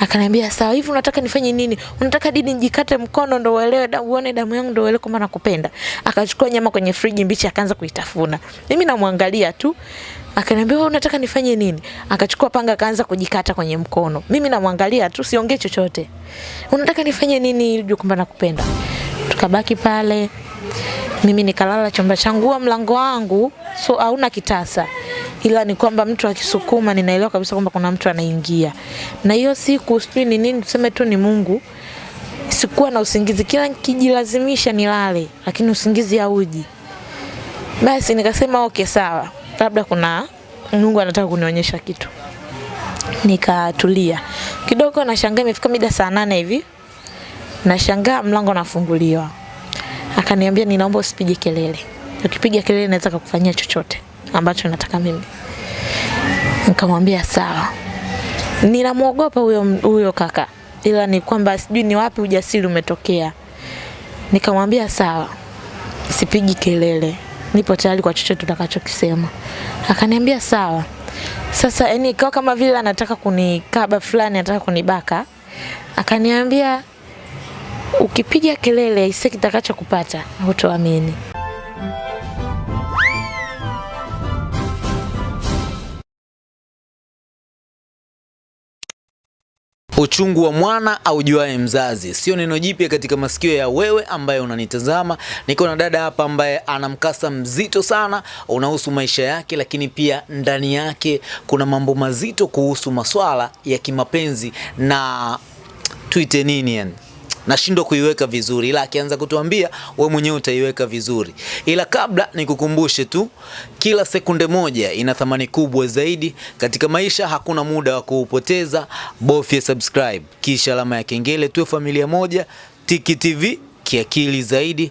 Akaniambia sawa, hivi unataka nifanye nini? Unataka dini nijikate mkono ndo uelewe da, uone damu yangu ndo uelewe kwamba nakupenda. Akachukua nyama kwenye friji mbichi akaanza kuitafuna. Mimi namwangalia tu. Akaniambia wewe unataka nifanye nini? Akachukua panga akaanza kujikata kwenye mkono. Mimi namwangalia tu siongee chochote. Unataka nifanye nini ili ujue kwamba nakupenda? Tukabaki pale. Mimi nikalala chumba changu, huo mlango wangu so hauna kitasa ila ni kwamba mtu akisukuma ninaelewa kabisa kwamba kuna mtu anaingia. Na hiyo siku sijui ni nini, tuseme tu ni Mungu, sikuwa na usingizi, kila nikijilazimisha nilale, lakini usingizi hauji. Basi nikasema okay, sawa, labda kuna Mungu anataka kunionyesha kitu. Nikatulia kidogo, nashangaa imefika mida saa nane hivi, nashangaa mlango nafunguliwa. Akaniambia, ninaomba usipige kelele, ukipiga kelele naweza kukufanyia chochote ambacho nataka mimi. Nikamwambia sawa. Ninamwogopa huyo huyo kaka, ila ni kwamba sijui ni wapi ujasiri umetokea. Nikamwambia sawa, sipigi kelele, nipo tayari kwa chochote utakachokisema. Akaniambia sawa. Sasa yani ikawa kama vile anataka kunikaba fulani, anataka kunibaka. Akaniambia ukipiga kelele isi kitakachokupata hutoamini. Uchungu wa mwana aujuae mzazi, sio neno jipya katika masikio ya wewe ambaye unanitazama. Niko na dada hapa ambaye ana mkasa mzito sana unahusu maisha yake, lakini pia ndani yake kuna mambo mazito kuhusu maswala ya kimapenzi na tuite nini yani nashindwa kuiweka vizuri, ila akianza kutuambia we mwenyewe utaiweka vizuri. Ila kabla nikukumbushe tu, kila sekunde moja ina thamani kubwa zaidi katika maisha. Hakuna muda wa kuupoteza, bofya subscribe kisha alama ya kengele, tuwe familia moja. Tiki TV kiakili zaidi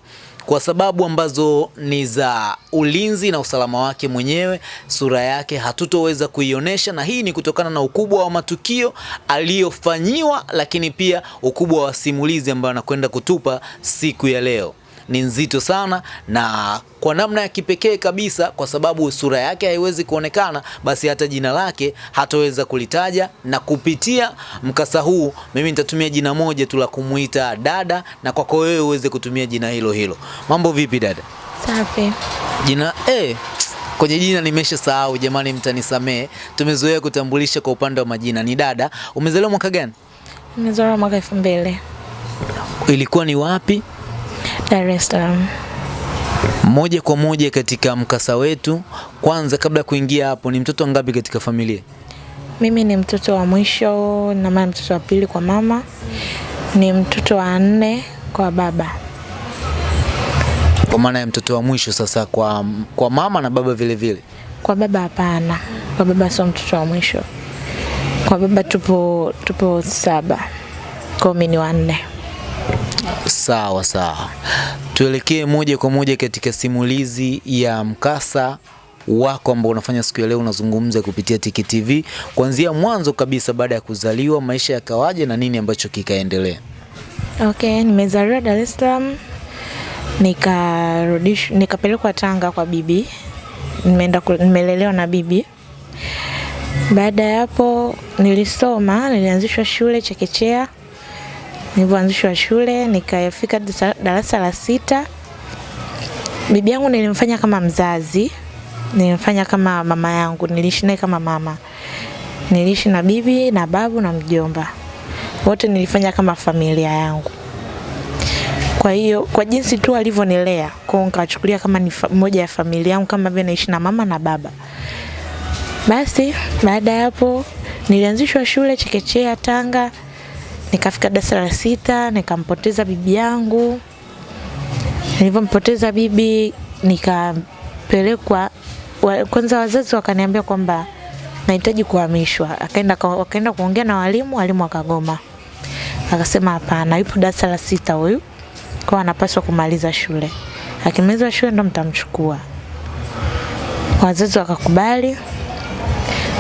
kwa sababu ambazo ni za ulinzi na usalama wake mwenyewe. Sura yake hatutoweza kuionyesha, na hii ni kutokana na ukubwa wa matukio aliyofanyiwa, lakini pia ukubwa wa simulizi ambayo anakwenda kutupa siku ya leo ni nzito sana na kwa namna ya kipekee kabisa, kwa sababu sura yake haiwezi kuonekana, basi hata jina lake hataweza kulitaja. Na kupitia mkasa huu, mimi nitatumia jina moja tu la kumuita dada, na kwako wewe uweze kutumia jina hilo hilo. Mambo vipi dada? Safi. Jina eh, kwenye jina nimesha sahau jamani, mtanisamee. Tumezoea kutambulisha kwa upande wa majina. Ni dada, umezaliwa mwaka gani? Nimezaliwa mwaka elfu mbili Ilikuwa ni wapi? Dar es Salaam. Moja kwa moja katika mkasa wetu. Kwanza, kabla ya kuingia hapo, ni mtoto ngapi katika familia? Mimi ni mtoto wa mwisho na maana mtoto wa pili kwa mama, ni mtoto wa nne kwa baba. Kwa maana ya mtoto wa mwisho sasa kwa, kwa mama na baba vile vile. Kwa baba hapana, kwa baba sio mtoto wa mwisho. Kwa baba tupo tupo saba, kwa mimi ni wa nne. Sawa sawa, tuelekee moja kwa moja katika simulizi ya mkasa wako ambao unafanya siku ya leo. Unazungumza kupitia Tiki TV kuanzia mwanzo kabisa, baada ya kuzaliwa, maisha yakawaje na nini ambacho kikaendelea? Okay, nimezaliwa Dar es Salaam nikarudishwa nikapelekwa Tanga kwa bibi. Nimeenda nimelelewa na bibi. Baada ya hapo nilisoma, nilianzishwa shule chekechea. Nilivyoanzishwa shule nikafika darasa la sita. Bibi yangu nilimfanya kama mzazi, nilimfanya kama mama yangu, niliishi naye kama mama. Niliishi na bibi na babu na mjomba, wote nilifanya kama familia yangu. Kwa hiyo kwa jinsi tu alivyonilea, kwa hiyo nikachukulia kama ni moja ya familia yangu, kama vile naishi na mama na baba. Basi baada ya hapo nilianzishwa shule chekechea Tanga, nikafika darasa la sita, nikampoteza bibi yangu. Nilivyompoteza bibi, nikapelekwa wa, kwanza wazazi wakaniambia kwamba nahitaji kuhamishwa. Akaenda wakaenda kuongea na walimu, walimu wakagoma, akasema hapana, yupo darasa la sita huyu kwa anapaswa kumaliza shule, akimaliza shule ndo mtamchukua. Wazazi wakakubali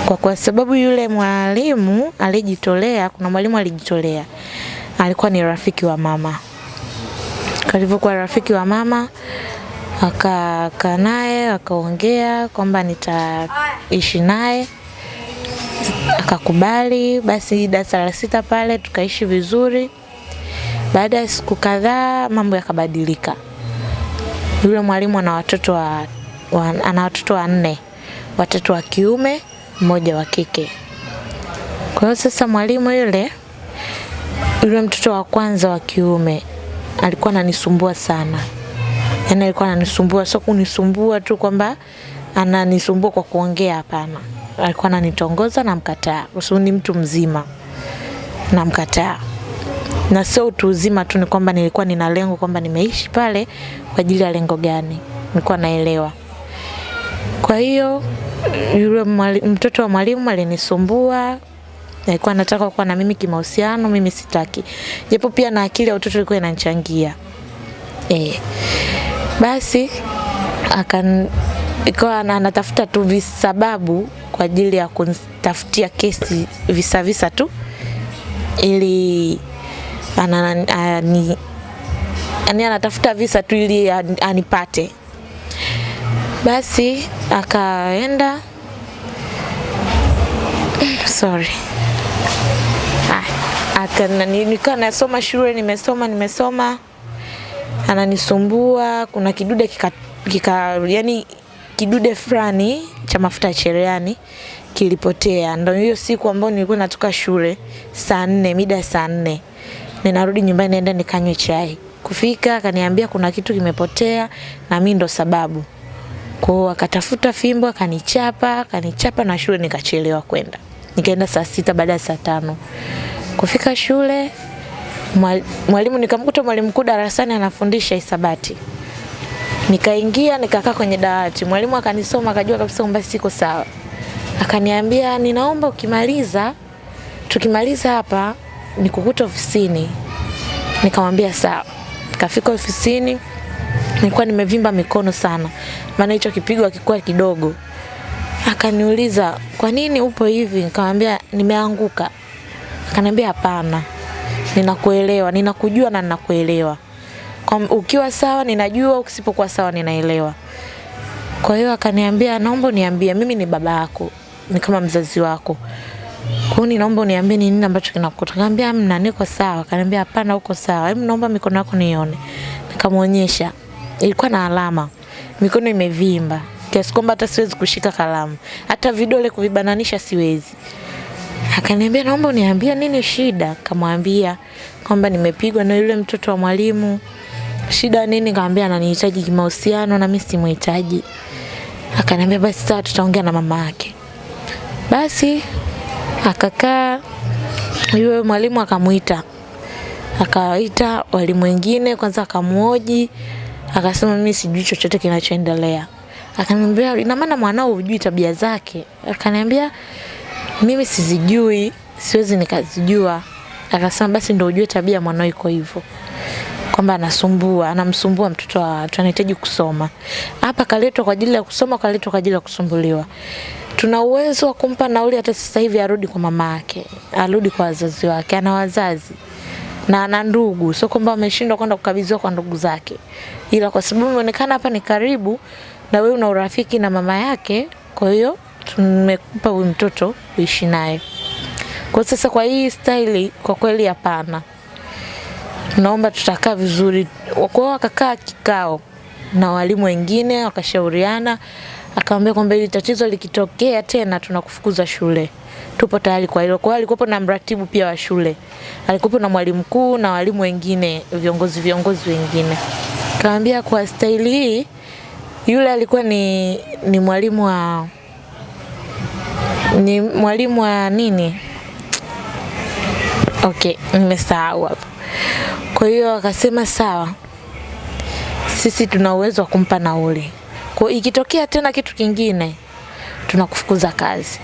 kwa, kwa sababu yule mwalimu alijitolea, kuna mwalimu alijitolea, alikuwa ni rafiki wa mama. Alivyokuwa rafiki wa mama, akakaa naye akaongea kwamba nitaishi naye akakubali. Basi darasa la sita pale tukaishi vizuri. Baada ya siku kadhaa mambo yakabadilika. Yule mwalimu ana watoto wa, wa, ana watoto wanne, watatu wa kiume, mmoja wa kike. Kwa hiyo sasa mwalimu yule yule mtoto wa kwanza wa kiume alikuwa ananisumbua sana. Yaani alikuwa ananisumbua, sio kunisumbua tu kwamba ananisumbua kwa kuongea, hapana. Alikuwa ananitongoza na mkataa, kwa sababu ni mtu mzima na mkataa. Na sio utu uzima tu, ni kwamba nilikuwa nina lengo kwamba nimeishi pale kwa ajili ya lengo gani, nilikuwa naelewa. Kwa hiyo yule mwali, mtoto wa mwalimu alinisumbua, alikuwa anataka kuwa na mimi kimahusiano, mimi sitaki, japo pia na akili ya utoto ilikuwa inanichangia eh. Basi akan ikawa anatafuta tu visababu kwa ajili ya kunitafutia kesi visa visa tu ili anani, anani, ani anatafuta visa tu ili an- anipate. Basi akaenda sorry nilikuwa nasoma shule, nimesoma nimesoma, ananisumbua. Kuna kidude kika, kika yani kidude fulani cha mafuta ya cherehani kilipotea. Ndio hiyo siku ambayo nilikuwa natoka shule saa nne, mida saa nne, ninarudi nyumbani naenda nikanywe chai. Kufika akaniambia kuna kitu kimepotea na mimi ndo sababu. Kwa hiyo akatafuta fimbo akanichapa, akanichapa na shule nikachelewa kwenda. Nikaenda saa sita baada ya saa tano. Kufika shule mwal- mwalimu nikamkuta mwalimu mkuu darasani anafundisha hisabati. Nikaingia nikakaa kwenye dawati. Mwalimu akanisoma akajua kabisa kwamba siko sawa. Akaniambia ninaomba ukimaliza tukimaliza hapa nikukuta ofisini. Nikamwambia sawa. Kafika ofisini nilikuwa nimevimba mikono sana, maana hicho kipigo hakikuwa kidogo. Akaniuliza kwa nini upo hivi? Nikamwambia nimeanguka. Akaniambia hapana, ninakuelewa, ninakujua na ninakuelewa. Kwa ukiwa sawa ninajua, ukisipokuwa sawa ninaelewa. Kwa hiyo akaniambia naomba uniambie, mimi ni baba yako, ni kama mzazi wako. Kwa hiyo naomba uniambie ni nini ambacho kinakukuta. Nikamwambia mna, niko sawa. Akaniambia hapana, uko sawa. Hebu naomba mikono yako nione. Nikamwonyesha. Ilikuwa na alama. Mikono imevimba kiasi kwamba hata siwezi kushika kalamu. Hata vidole kuvibananisha siwezi. Akaniambia naomba uniambie nini shida. Kamwambia kwamba nimepigwa na yule mtoto wa mwalimu. Shida nini? Kaambia ananihitaji kimahusiano na mimi simhitaji. Akaniambia basi sasa tutaongea na mama yake. Basi akakaa, yule mwalimu akamuita, akawaita walimu wengine, kwanza akamuoji, akasema mimi sijui chochote kinachoendelea. Akaniambia ina maana mwanao hujui tabia zake? Akaniambia mimi sizijui, siwezi nikazijua. Akasema basi ndio ujue tabia mwanao iko hivyo kwamba anasumbua, anamsumbua mtoto wa watu, anahitaji kusoma. Hapa kaletwa kwa ajili ya kusoma, kaletwa kwa ajili ya kusumbuliwa. Tuna uwezo wa kumpa nauli hata sasa hivi arudi kwa mama yake, arudi kwa wazazi wake, ana wazazi na ana ndugu, sio kwamba ameshindwa kwenda kukabidhiwa kwa ndugu zake, ila kwa sababu imeonekana hapa ni karibu na wewe una urafiki na mama yake, kwa hiyo tumekupa huyu mtoto uishi naye. Kwa sasa kwa hii staili, kwa kweli hapana naomba tutakaa vizuri. Kwa wakakaa kikao na walimu wengine wakashauriana, akamwambia kwamba hili tatizo likitokea tena tunakufukuza shule, tupo tayari kwa hilo. Kwa hiyo alikuwepo na mratibu pia wa shule, alikuwepo na mwalimu mkuu na walimu wengine, viongozi viongozi wengine. Kaambia kwa staili hii, yule alikuwa ni, ni mwalimu wa ni mwalimu wa nini? Okay, nimesahau hapo. Kwa hiyo akasema sawa, sisi tuna uwezo wa kumpa nauli. Kwa ikitokea tena kitu kingine, tunakufukuza kazi.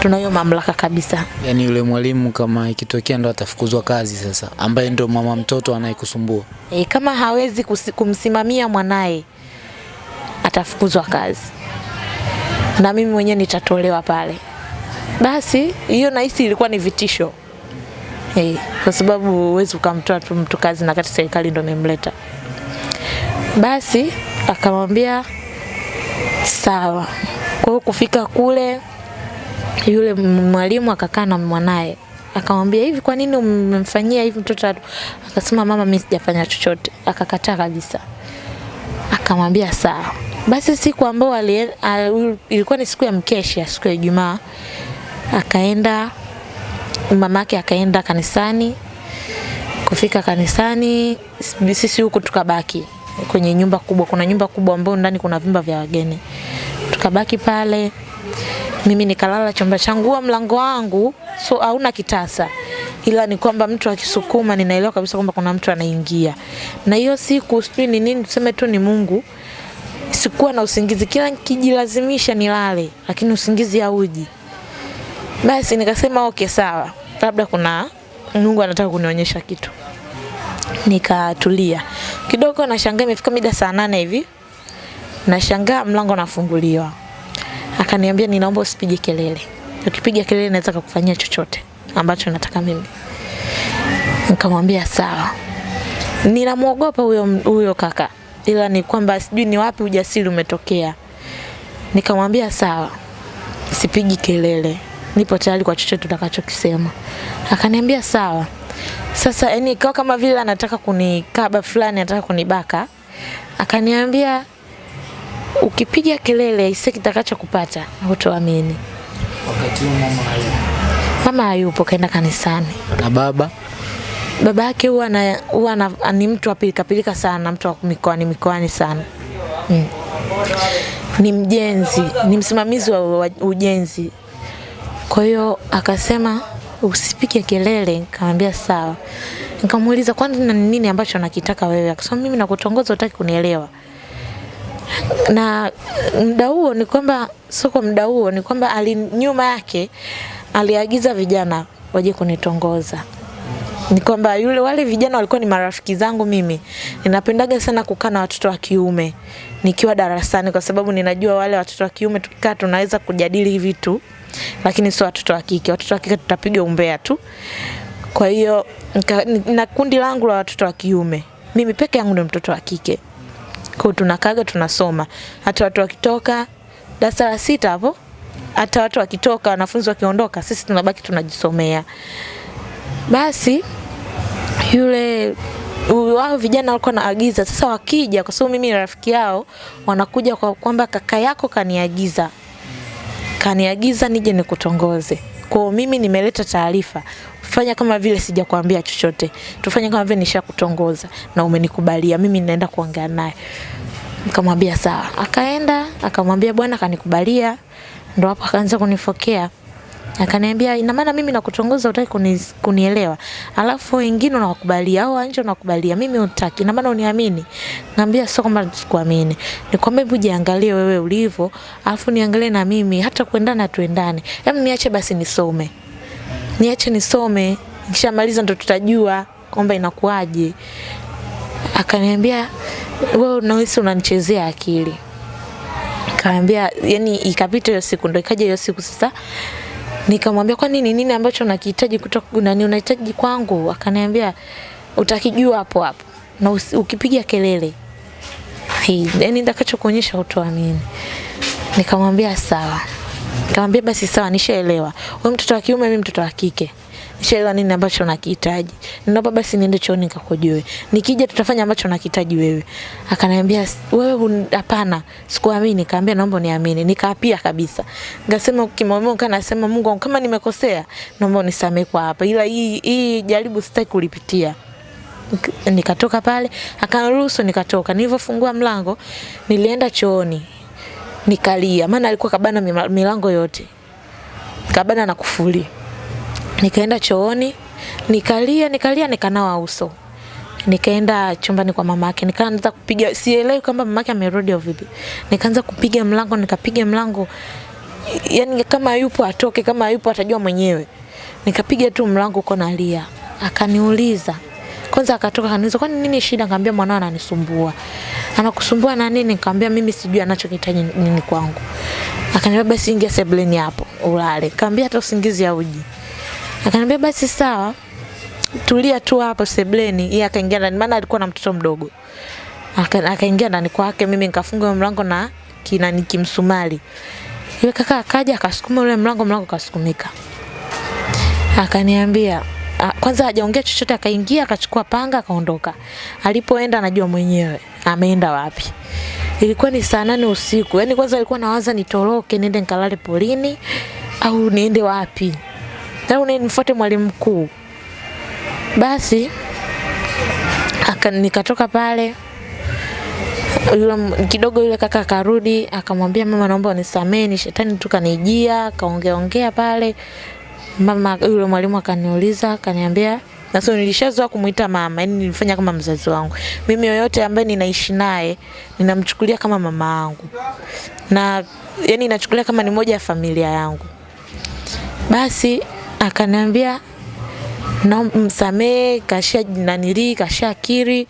Tuna hiyo mamlaka kabisa. Yaani yule mwalimu kama ikitokea ndo atafukuzwa kazi sasa, ambaye ndo mama mtoto anayekusumbua. E, kama hawezi kumsimamia mwanaye atafukuzwa kazi, na mimi mwenyewe nitatolewa pale. Basi hiyo nahisi ilikuwa ni vitisho e, kwa sababu huwezi ukamtoa tu mtu kazi na kati serikali ndo imemleta. Basi akamwambia sawa. Kwa hiyo kufika kule yule mwalimu akakaa na mwanaye akamwambia hivi, kwa nini umemfanyia hivi mtoto? wetu?" Akasema mama, mimi sijafanya chochote. Akakataa kabisa. Akamwambia sawa. Basi siku ambayo ilikuwa ni siku ya mkesha, siku ya Ijumaa, akaenda mamake akaenda kanisani. Kufika kanisani, sisi huku tukabaki kwenye nyumba kubwa. Kuna nyumba kubwa ambayo ndani kuna vyumba vya wageni, tukabaki pale mimi nikalala chumba changu. wa mlango wangu so hauna kitasa, ila ni kwamba mtu akisukuma, ninaelewa kabisa kwamba kuna mtu anaingia. Na hiyo siku sijui ni nini, tuseme tu ni Mungu, sikuwa na usingizi, kila nikijilazimisha nilale, lakini usingizi hauji. Basi nikasema okay, sawa, labda kuna Mungu anataka kunionyesha kitu. Nikatulia kidogo, nashangaa imefika mida saa nane hivi, nashangaa mlango nafunguliwa akaniambia ninaomba usipige kelele, ukipiga kelele naweza kukufanyia chochote ambacho nataka mimi. Nikamwambia sawa. Ninamwogopa huyo huyo kaka, ila ni kwamba sijui ni wapi ujasiri umetokea. Nikamwambia sawa, sipigi kelele, nipo tayari kwa chochote utakachokisema. Akaniambia sawa. Sasa yani ikawa kama vile anataka kunikaba fulani, anataka kunibaka. Akaniambia ukipiga kelele isi kitakacho kupata hutoamini. Wakati huo mama hayupo. Mama hayupo, kaenda kanisani. Na baba Baba yake huwa na, huwa ni mtu apilika pilika pilika sana, mtu wa mikoani mikoani sana mm. Ni mjenzi, ni msimamizi wa, wa ujenzi. Kwa hiyo akasema usipige kelele, nikamwambia sawa. Nikamuuliza kwani na nini ambacho nakitaka wewe? Akasema mimi nakutongoza, utaki kunielewa na muda huo ni kwamba soko, muda huo ni kwamba ali nyuma yake aliagiza vijana waje kunitongoza. Ni kwamba yule wale vijana walikuwa ni marafiki zangu mimi. Ninapendaga sana kukaa na watoto wa kiume nikiwa darasani kwa sababu ninajua wale watoto wa kiume tukikaa tunaweza kujadili vitu lakini sio watoto wa kike. Watoto wa kike tutapiga umbea tu. Kwa hiyo na kundi langu la watoto wa kiume mimi peke yangu ndio mtoto wa kike kwa tunakaga tunasoma, hata watu wakitoka darasa la sita hapo, hata watu wakitoka, wanafunzi wakiondoka, sisi tunabaki tunajisomea. Basi yule wao vijana walikuwa naagiza sasa, wakija kwa sababu mimi ni rafiki yao, wanakuja kwa kwamba kaka yako kaniagiza kaniagiza nije nikutongoze. Kwa mimi nimeleta taarifa, fanya kama vile sijakwambia chochote, tufanye kama vile nishakutongoza na umenikubalia, mimi ninaenda kuongea naye. Nikamwambia sawa, akaenda akamwambia bwana akanikubalia, ndo hapo akaanza kunifokea. Akaniambia ina maana mimi nakutongoza utaki kuni, kunielewa. Alafu wengine unawakubalia au anje unakubalia mimi utaki ina maana uniamini. Ngambia sio kwamba sikuamini. Nikwambia hebu jiangalie wewe ulivyo. Alafu niangalie na mimi. Hata kuendana tuendane. Hebu niache basi nisome niache nisome nikishamaliza ndo tutajua kwamba inakuwaje. Akaniambia wewe unahisi unanichezea akili. Kaambia yani ikapita hiyo siku ndo ikaja hiyo siku sasa. Nikamwambia kwa nini? Nini ambacho unakihitaji kutoka nani unahitaji kwangu? Akaniambia utakijua hapo hapo na usi- ukipiga kelele. Yani nitakachokuonyesha utoamini nikamwambia sawa nikamwambia basi sawa nishaelewa. Wewe mtoto wa kiume mimi mtoto wa kike. Nishaelewa nini ambacho unakihitaji. Ninaomba basi niende chooni nikakojoe. nikija tutafanya ambacho unakihitaji wewe. Akaniambia wewe hapana sikuamini. Nikamwambia naomba uniamini. Nikaapia kabisa. Ngasema kimomo kana nasema Mungu kama nimekosea naomba unisamehe kwa hapa. Ila hii hii jaribu sitaki kulipitia. Nikatoka pale akaniruhusu nikatoka. Nilivyofungua mlango nilienda chooni nikalia. Maana alikuwa kabana milango yote. Kabana na kufuli nikaenda chooni. Nikalia nikalia nikanawa uso. Nikaenda chumbani kwa mama yake nikaanza kupiga sielewi kama mama yake amerudi au vipi. Nikaanza kupiga mlango nikapiga mlango. Yani kama yupo atoke kama yupo atajua mwenyewe. Nikapiga tu mlango uko nalia. Akaniuliza kwanza akatoka kaniuliza kwani nini shida? Nikamwambia mwanao ananisumbua. Anakusumbua na nini? Nikamwambia mimi sijui anachokihitaji nini kwangu. Akaniambia basi ingia sebuleni hapo ulale. Nikamwambia hata usingizi hauji. Akaniambia basi sawa tulia tu hapo sebleni yeye akaingia ndani maana alikuwa na mtoto mdogo. Aka- akaingia ndani kwake mimi nikafunga mlango na kinani kimsumali. Yule kaka akaja akasukuma ule mlango, mlango kasukumika. Akaniambia kwanza hajaongea chochote, akaingia akachukua panga akaondoka. Alipoenda anajua mwenyewe ameenda wapi. Ilikuwa ni saa nane usiku. Yaani kwanza alikuwa nawaza nitoroke niende nikalale polini au niende wapi. Au nimfuate mwalimu mkuu. Basi aka, nikatoka pale yule kidogo yule kaka akarudi akamwambia mama naomba unisamee ni shetani tu kanijia akaongea ongea pale mama yule mwalimu akaniuliza akaniambia na sio nilishazoea kumuita mama yani nilifanya kama mzazi wangu. Mimi yoyote ambaye ninaishi naye ninamchukulia kama mama yangu. Na yani nachukulia kama ni moja ya familia yangu. Basi akaniambia na msamee kasha nanili kasha kiri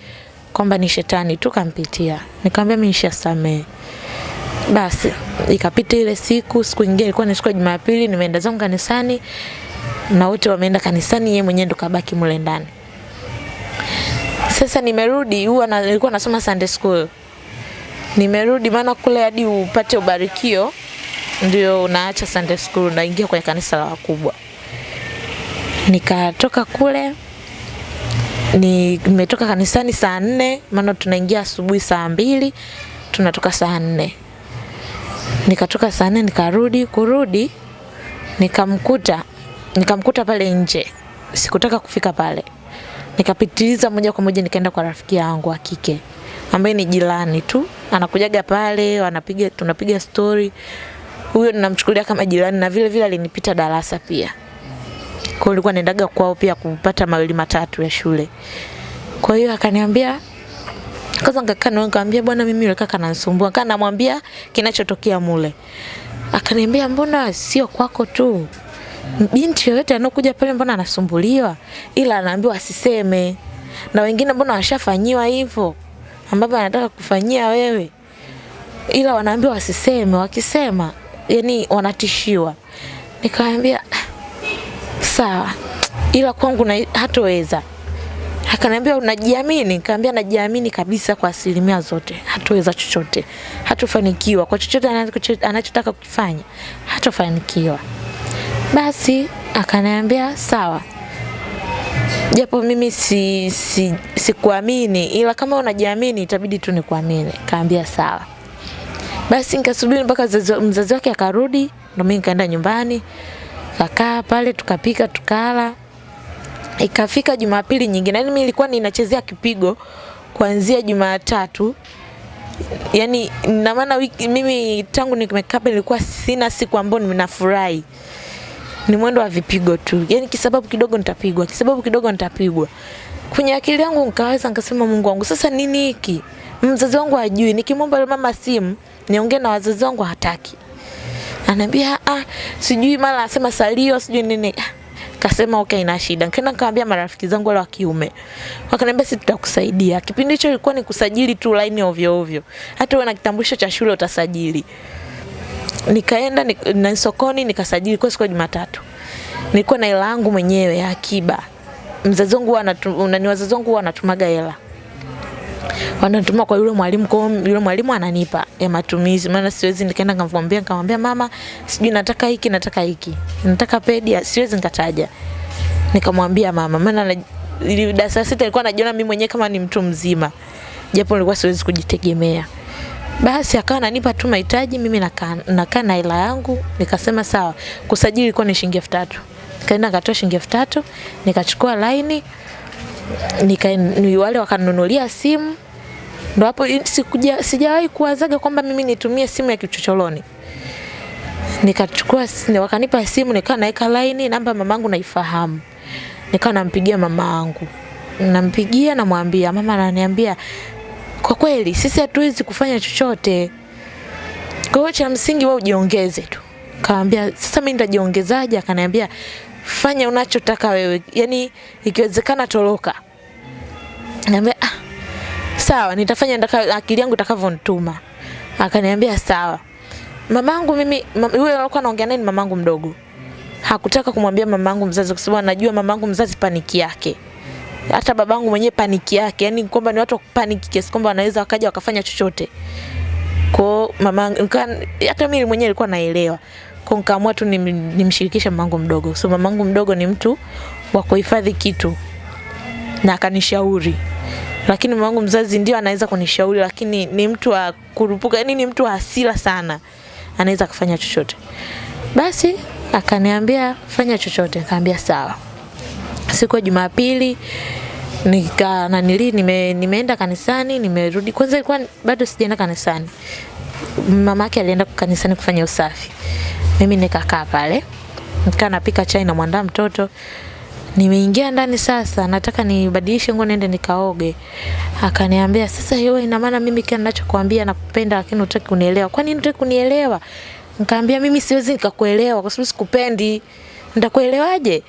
kwamba ni shetani. Tu kampitia nikamwambia mimi nishasamee basi ikapita ile siku siku nyingine ilikuwa ni siku ya Jumapili nimeenda zangu kanisani na wote wameenda kanisani yeye mwenyewe ndo kabaki mule ndani. Sasa nimerudi huwa na, nilikuwa nasoma Sunday school. Nimerudi maana kule hadi upate ubarikio ndio unaacha Sunday school unaingia kwenye kanisa la wakubwa. Nikatoka kule ni nimetoka kanisani saa nne maana tunaingia asubuhi saa mbili tunatoka saa nne nikatoka saa nne nikarudi kurudi nikamkuta nikamkuta pale nje. Sikutaka kufika pale. Nikapitiliza moja kwa moja nikaenda kwa rafiki yangu wa kike ambaye ni jirani tu. Anakujaga pale wanapiga tunapiga story. Huyo ninamchukulia kama jirani na vile vile alinipita darasa pia. Kwa hiyo nilikuwa naendaga kwao pia kupata mawili matatu ya shule. Kwa hiyo akaniambia kwanza nikakaa na nikamwambia bwana mimi yule kaka ananisumbua. Kana namwambia kinachotokea mule. Akaniambia mbona sio kwako tu? Binti yoyote anokuja pale mbona anasumbuliwa? Ila anaambiwa asiseme. Na wengine mbona washafanyiwa hivyo? Ambavyo anataka kufanyia wewe. Ila wanaambiwa wasiseme. Wakisema yani wanatishiwa. Nikamwambia sawa. Ila kwangu hatoweza akaniambia unajiamini? Nikamwambia najiamini kabisa kwa asilimia zote. Hatuweza chochote. Hatufanikiwa. Kwa chochote anachotaka kukifanya hatofanikiwa basi akaniambia sawa. Japo mimi si, si, sikuamini ila kama unajiamini itabidi tu nikuamini. Kaambia sawa. Basi nikasubiri mpaka mzazi wake akarudi. Ndio mimi nikaenda nyumbani. Kakaa pale tukapika tukala ikafika jumapili nyingine yani mimi nilikuwa ninachezea kipigo kuanzia jumatatu. Yani na maana mimi tangu nimekaa nilikuwa sina siku ambayo ninafurahi. Ni mwendo wa vipigo tu. Yani kisababu kidogo nitapigwa kisababu kidogo nitapigwa. Kwenye akili yangu nikaweza nikasema Mungu wangu sasa nini hiki? Mzazi wangu hajui. Nikimwomba mama simu niongee na wazazi wangu hataki anaambia ah sijui. Mara anasema salio sijui nini. Ah, kasema okay ina shida nikaenda nikamwambia marafiki zangu wale wa kiume wakaniambia sisi tutakusaidia kipindi hicho ilikuwa ni kusajili tu line ovyo ovyo hata wewe na kitambulisho cha shule utasajili nikaenda ni, na sokoni nikasajili kwa siku ya Jumatatu. Nilikuwa na hela yangu mwenyewe ya akiba. Mzazi wangu nani wazazi wangu wanatumaga hela. Wanatuma kwa yule mwalimu kwa yule mwalimu ananipa ya matumizi maana siwezi nikaenda nikamwambia nikamwambia mama sijui nataka hiki nataka hiki. Nataka pedi siwezi nikataja. Nikamwambia mama maana ili- darasa sita nilikuwa najiona mimi mwenyewe kama ni mtu mzima. Japo nilikuwa siwezi kujitegemea. Basi akawa ananipa tu mahitaji, mimi nakaa nakaa na hela yangu, nikasema sawa. Kusajili ilikuwa ni shilingi elfu tatu. Nikaenda nikatoa shilingi elfu tatu, nikachukua laini, nika ni wale wakanunulia simu. Ndo hapo sikuja sijawahi kuwazaga kwamba mimi nitumie simu ya kichocholoni. Nikachukua wakanipa simu, nikaa naweka laini, namba mamangu naifahamu. nikaa nampigia mamangu. Nampigia namwambia, mama ananiambia kwa kweli sisi hatuwezi kufanya chochote. Kwa hiyo cha msingi wewe ujiongeze tu. Kaambia sasa mimi nitajiongezaje? Akaniambia fanya unachotaka wewe, yani ikiwezekana toroka. Niambia ah, sawa nitafanya ndaka, akili yangu itakavyonituma. Akaniambia sawa. Mamangu mimi mam, yule alikuwa anaongea naye ni mamangu mdogo. Hakutaka kumwambia mamangu mzazi kwa sababu anajua mamangu mzazi paniki yake hata babangu mwenyewe paniki yake, yani kwamba ni watu wa paniki kiasi kwamba wanaweza wakaja wakafanya chochote. Kwa mamangu hata mimi mwenyewe nilikuwa naelewa. Kwa nikaamua tu nim- nimshirikishe mamangu mdogo. So mamangu mdogo ni mtu wa kuhifadhi kitu na akanishauri. Lakini mamangu mzazi ndio anaweza kunishauri lakini ni mtu wa kurupuka yani ni mtu wa hasira sana. Anaweza kufanya chochote. Basi akaniambia fanya chochote. Nikaambia sawa. Siku ya jumapili nika nanili nime, nimeenda kanisani nimerudi. Kwanza ilikuwa bado sijaenda kanisani. Mamake alienda kanisani kufanya usafi mimi nikakaa pale nikaa napika chai na mwandaa mtoto. Nimeingia ndani sasa nataka nibadilishe nguo niende nikaoge. Akaniambia sasa hiyo ina maana mimi kile ninachokuambia nakupenda lakini hutaki kunielewa. Kwani hutaki kunielewa? Nikamwambia mimi siwezi nikakuelewa kwa sababu sikupendi. Nitakuelewaje?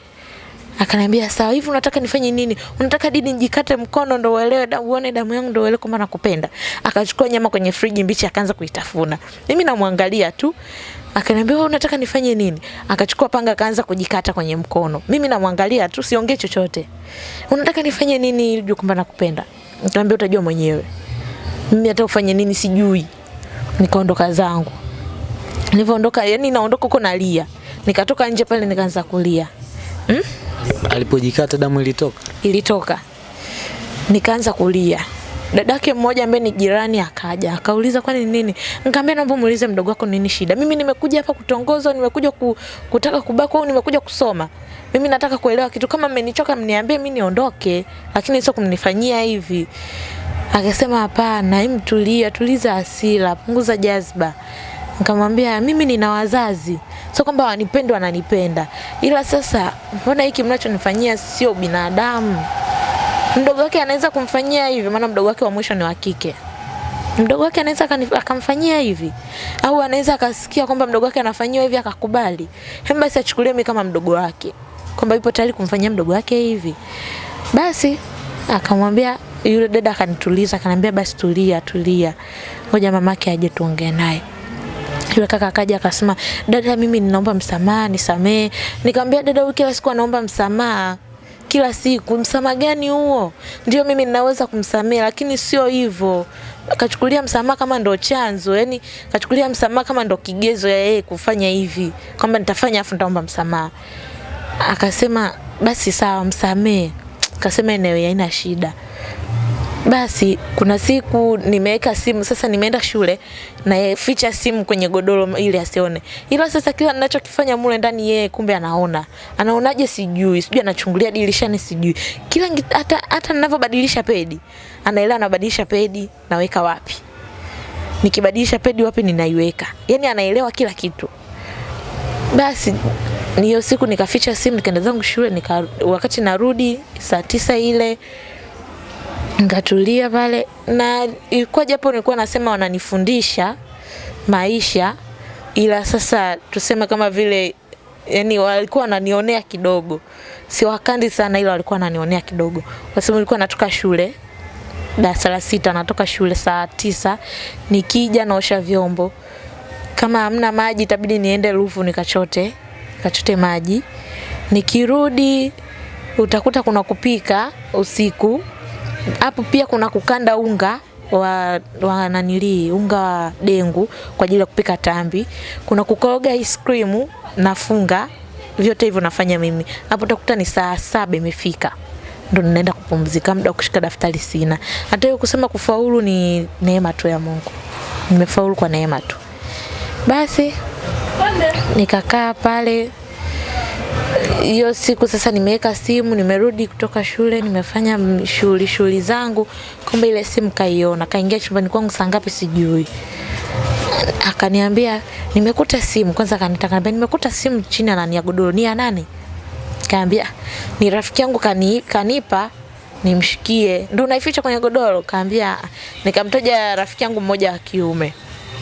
Akaniambia sawa hivi unataka nifanye nini? Unataka dini nijikate mkono ndo uelewe da, uone damu yangu ndo uelewe kwamba nakupenda? Akachukua nyama kwenye friji mbichi akaanza kuitafuna. Mimi namwangalia tu akaniambia wewe unataka nifanye nini? Akachukua panga akaanza kujikata kwenye mkono. Mimi namwangalia tu siongee chochote. Unataka nifanye nini ili ujue kwamba nakupenda? Nikamwambia utajua mwenyewe. Mimi hata ufanye nini sijui. Nikaondoka zangu. Nilivyoondoka yani naondoka huko nalia. Nikatoka nje pale nikaanza kulia. Hmm? Alipojikata damu ilitoka. ilitoka. Nikaanza kulia dadake mmoja ambaye ni jirani akaja akauliza kwani ni nini? Nikamwambia naomba muulize mdogo wako nini shida? Mimi nimekuja hapa kutongozwa nimekuja ku, kutaka kubakwa au nimekuja kusoma. Mimi nataka kuelewa kitu. Kama mmenichoka mniambie mimi niondoke lakini sio kumnifanyia hivi. Akasema hapana hem tulia tuliza hasira punguza jazba. Nikamwambia mimi nina wazazi sio kwamba wanipende wananipenda. Ila sasa mbona hiki mnachonifanyia sio binadamu mdogo wake anaweza kumfanyia hivi maana mdogo wake wa mwisho ni wa kike. Mdogo wake anaweza akamfanyia hivi. Au anaweza akasikia kwamba mdogo wake anafanyiwa hivi akakubali. Hem basi achukulie mimi kama mdogo wake. Kwamba yupo tayari kumfanyia mdogo wake hivi. Basi akamwambia yule dada akanituliza akaniambia basi tulia tulia. Ngoja mamake aje tuongee naye. Yule kaka akaja akasema dada mimi ninaomba msamaha nisamee nikamwambia dada huyu kila siku anaomba msamaha kila siku. Msamaha gani huo? Ndio mimi ninaweza kumsamehe lakini sio hivyo. Kachukulia msamaha kama ndo chanzo yani kachukulia msamaha kama ndo kigezo ya yeye kufanya hivi kwamba nitafanya afu nitaomba msamaha. Akasema basi sawa msamee akasema eneo haina shida basi kuna siku nimeweka simu sasa nimeenda shule na ficha simu kwenye godoro ili asione. Ila sasa kila ninachokifanya mule ndani yeye kumbe anaona. Anaonaje sijui sijui anachungulia dirishani sijui. Kila hata hata ninavyobadilisha pedi anaelewa anabadilisha pedi naweka wapi. Nikibadilisha pedi wapi ninaiweka. Yani anaelewa kila kitu. Basi hiyo siku nikaficha simu nikaenda zangu shule nika, wakati narudi saa tisa ile nikatulia pale. Na ilikuwa japo nilikuwa nasema wananifundisha maisha ila sasa tuseme kama vile yani walikuwa wananionea kidogo. Si wakandi sana ila walikuwa wananionea kidogo. Kwa sababu nilikuwa natoka shule darasa la sita natoka shule saa tisa nikija naosha vyombo. Kama hamna maji itabidi niende rufu nikachote nikachote maji. Nikirudi utakuta kuna kupika usiku hapo pia kuna kukanda unga wa, wa nanili unga wa dengu kwa ajili ya kupika tambi. Kuna kukoroga ice cream na funga, vyote hivyo nafanya mimi. Hapo utakuta ni saa saba imefika. Ndo ninaenda kupumzika muda kushika daftari sina. Hata hiyo kusema kufaulu ni neema tu ya mungu. Nimefaulu kwa neema tu. Basi nikakaa pale hiyo siku sasa nimeweka simu nimerudi kutoka shule nimefanya shughuli shughuli zangu. Kumbe ile simu kaiona kaingia chumbani kwangu saa ngapi sijui. Akaniambia nimekuta simu. Kwanza akanita akaniambia nimekuta simu chini na ya godoro ni ya nani? Kaambia ni rafiki yangu kani, kanipa nimshikie. Ndo unaificha kwenye godoro? Kaambia nikamtaja rafiki yangu mmoja wa kiume.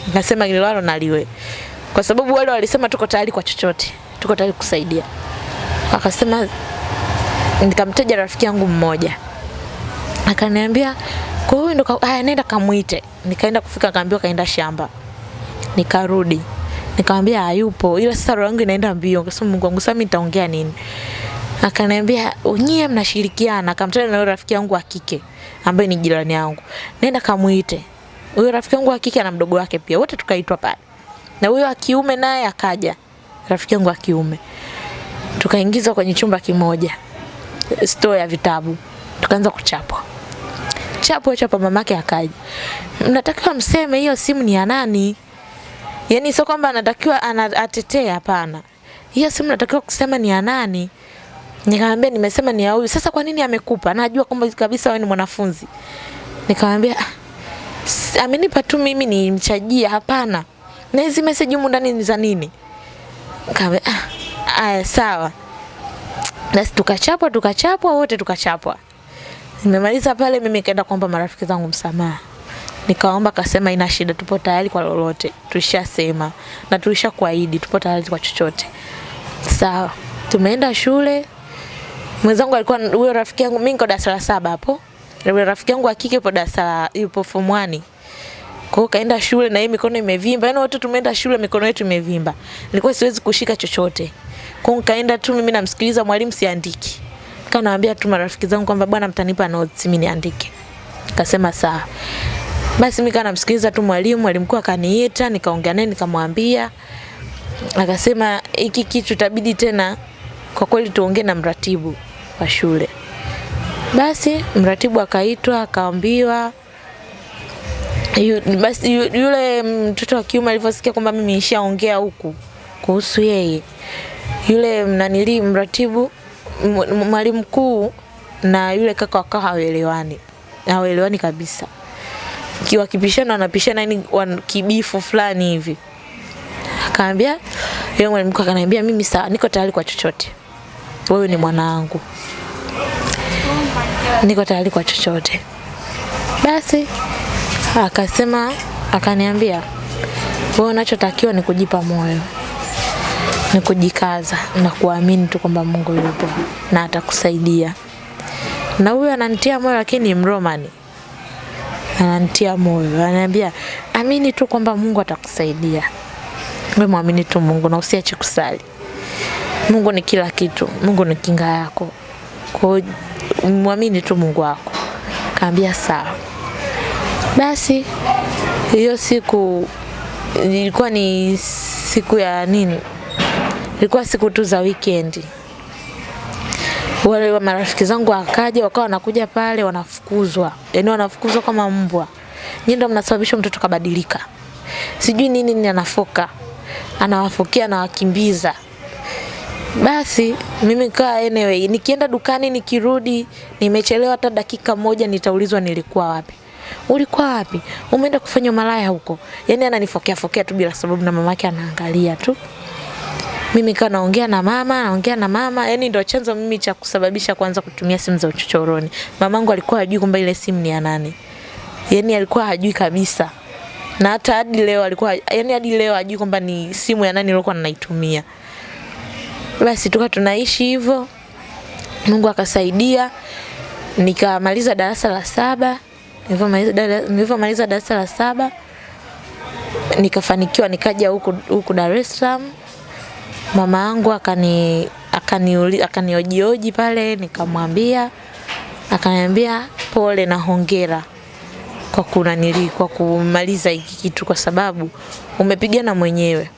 Nikasema liwalo naliwe. Kwa sababu wale walisema tuko tayari kwa chochote tuko tayari kusaidia akasema nikamtaja rafiki yangu mmoja. Akaniambia kwa hiyo ndo haya nenda kamuite nikaenda kufika akaambiwa kaenda shamba. Nikarudi. Nikamwambia hayupo. Ila sasa roho yangu inaenda mbio. Kasema Mungu wangu sasa mimi nitaongea nini? Akaniambia nyie mnashirikiana. Akamtaja na rafiki yangu wa kike ambaye ni jirani yangu. Nenda kamuite Huyo rafiki yangu wa kike ana mdogo wake pia, wote tukaitwa pale, na huyo wa kiume naye akaja, rafiki yangu wa kiume, tukaingizwa kwenye chumba kimoja, store ya vitabu, tukaanza kuchapwa chapo chapo. Mamake akaja, mnatakiwa mseme hiyo simu ni ya nani? Yani sio kwamba anatakiwa anatetea, hapana. Hiyo simu natakiwa kusema ni ya nani? Nikamwambia nimesema ni ya huyu. Sasa kwa nini amekupa? Najua kwamba kabisa wewe ni mwanafunzi. Nikamwambia "Ah, amenipa tu mimi nimchajia, hapana. Na hizi message humu ndani ni za nini? Nikamwambia ah, aya sawa. Basi tukachapwa tukachapwa wote tukachapwa. Nimemaliza pale mimi nikaenda kuomba marafiki zangu msamaha. Nikaomba kasema ina shida, tupo tayari kwa lolote. Tulishasema na tulishakuahidi tupo tayari kwa chochote. Sawa. Tumeenda shule. Mwenzangu alikuwa huyo rafiki yangu mimi niko darasa la saba hapo. Yule rafiki yangu wa kike yupo darasa yupo form 1. Kwa kaenda shule na yeye mikono imevimba. Yaani wote tumeenda shule mikono yetu imevimba. Nilikuwa siwezi kushika chochote. Kwa nikaenda tu mimi namsikiliza mwalimu siandiki. Kanaambia tu marafiki zangu kwamba bwana mtanipa notes mimi niandike. Kasema sawa. Basi mimi kana namsikiliza tu mwalimu, mwalimu mkuu akaniita, nikaongea naye nikamwambia. Akasema hiki kitu itabidi tena kwa kweli tuongee na mratibu wa shule. Basi mratibu akaitwa akaambiwa yu, basi yu, yule mtoto wa kiume alivyosikia kwamba mimi nishaongea huku kuhusu yeye, yule mnanili mratibu mwalimu mkuu na yule kaka wakawa hawaelewani, hawaelewani kabisa. Kiwa kipishana wanapishana yani kibifu fulani hivi. Akaambia yule mwalimu mkuu akaniambia mimi sawa, niko tayari kwa chochote. Wewe ni mwanangu. Niko tayari kwa chochote. Basi akasema akaniambia wewe unachotakiwa ni kujipa moyo ni kujikaza na kuamini tu kwamba Mungu yupo na atakusaidia. Na huyu ananitia moyo, lakini Mromani, ananitia moyo, ananiambia amini tu kwamba Mungu atakusaidia. Wewe muamini tu Mungu na usiache kusali. Mungu ni kila kitu, Mungu ni kinga yako. Kwa muamini tu Mungu wako. Kaambia sawa. Basi hiyo siku ilikuwa ni siku ya nini? Ilikuwa siku tu za weekend. Wale wa marafiki zangu wakaja wakawa wanakuja pale wanafukuzwa, yaani wanafukuzwa kama mbwa. Nyinyi ndio mnasababisha mtoto kabadilika, sijui nini nini, anafoka anawafokia, anawakimbiza. Basi mimi kaa anyway, nikienda dukani nikirudi, nimechelewa hata dakika moja, nitaulizwa nilikuwa wapi. Ulikuwa wapi? Umeenda kufanya malaya huko? Yaani ananifokea fokea tu bila sababu, na mamake anaangalia tu mimi kaa naongea na mama naongea na mama. Yani ndio chanzo mimi cha kusababisha kwanza kutumia simu za uchochoroni. Mamangu alikuwa hajui kwamba ile simu ni ya nani. Yani alikuwa hajui kabisa. Na hata hadi leo alikuwa yani hadi leo hajui kwamba ni simu ya nani nilikuwa ninaitumia basi tuka tunaishi hivyo. Mungu akasaidia. Nikamaliza darasa la saba. Nilivyomaliza darasa la saba nikafanikiwa nikaja huku huku Dar es Salaam mama yangu akani akaniuli akaniojioji pale nikamwambia akaniambia pole na hongera kwa kunanili kwa kumaliza hiki kitu kwa sababu umepigana mwenyewe.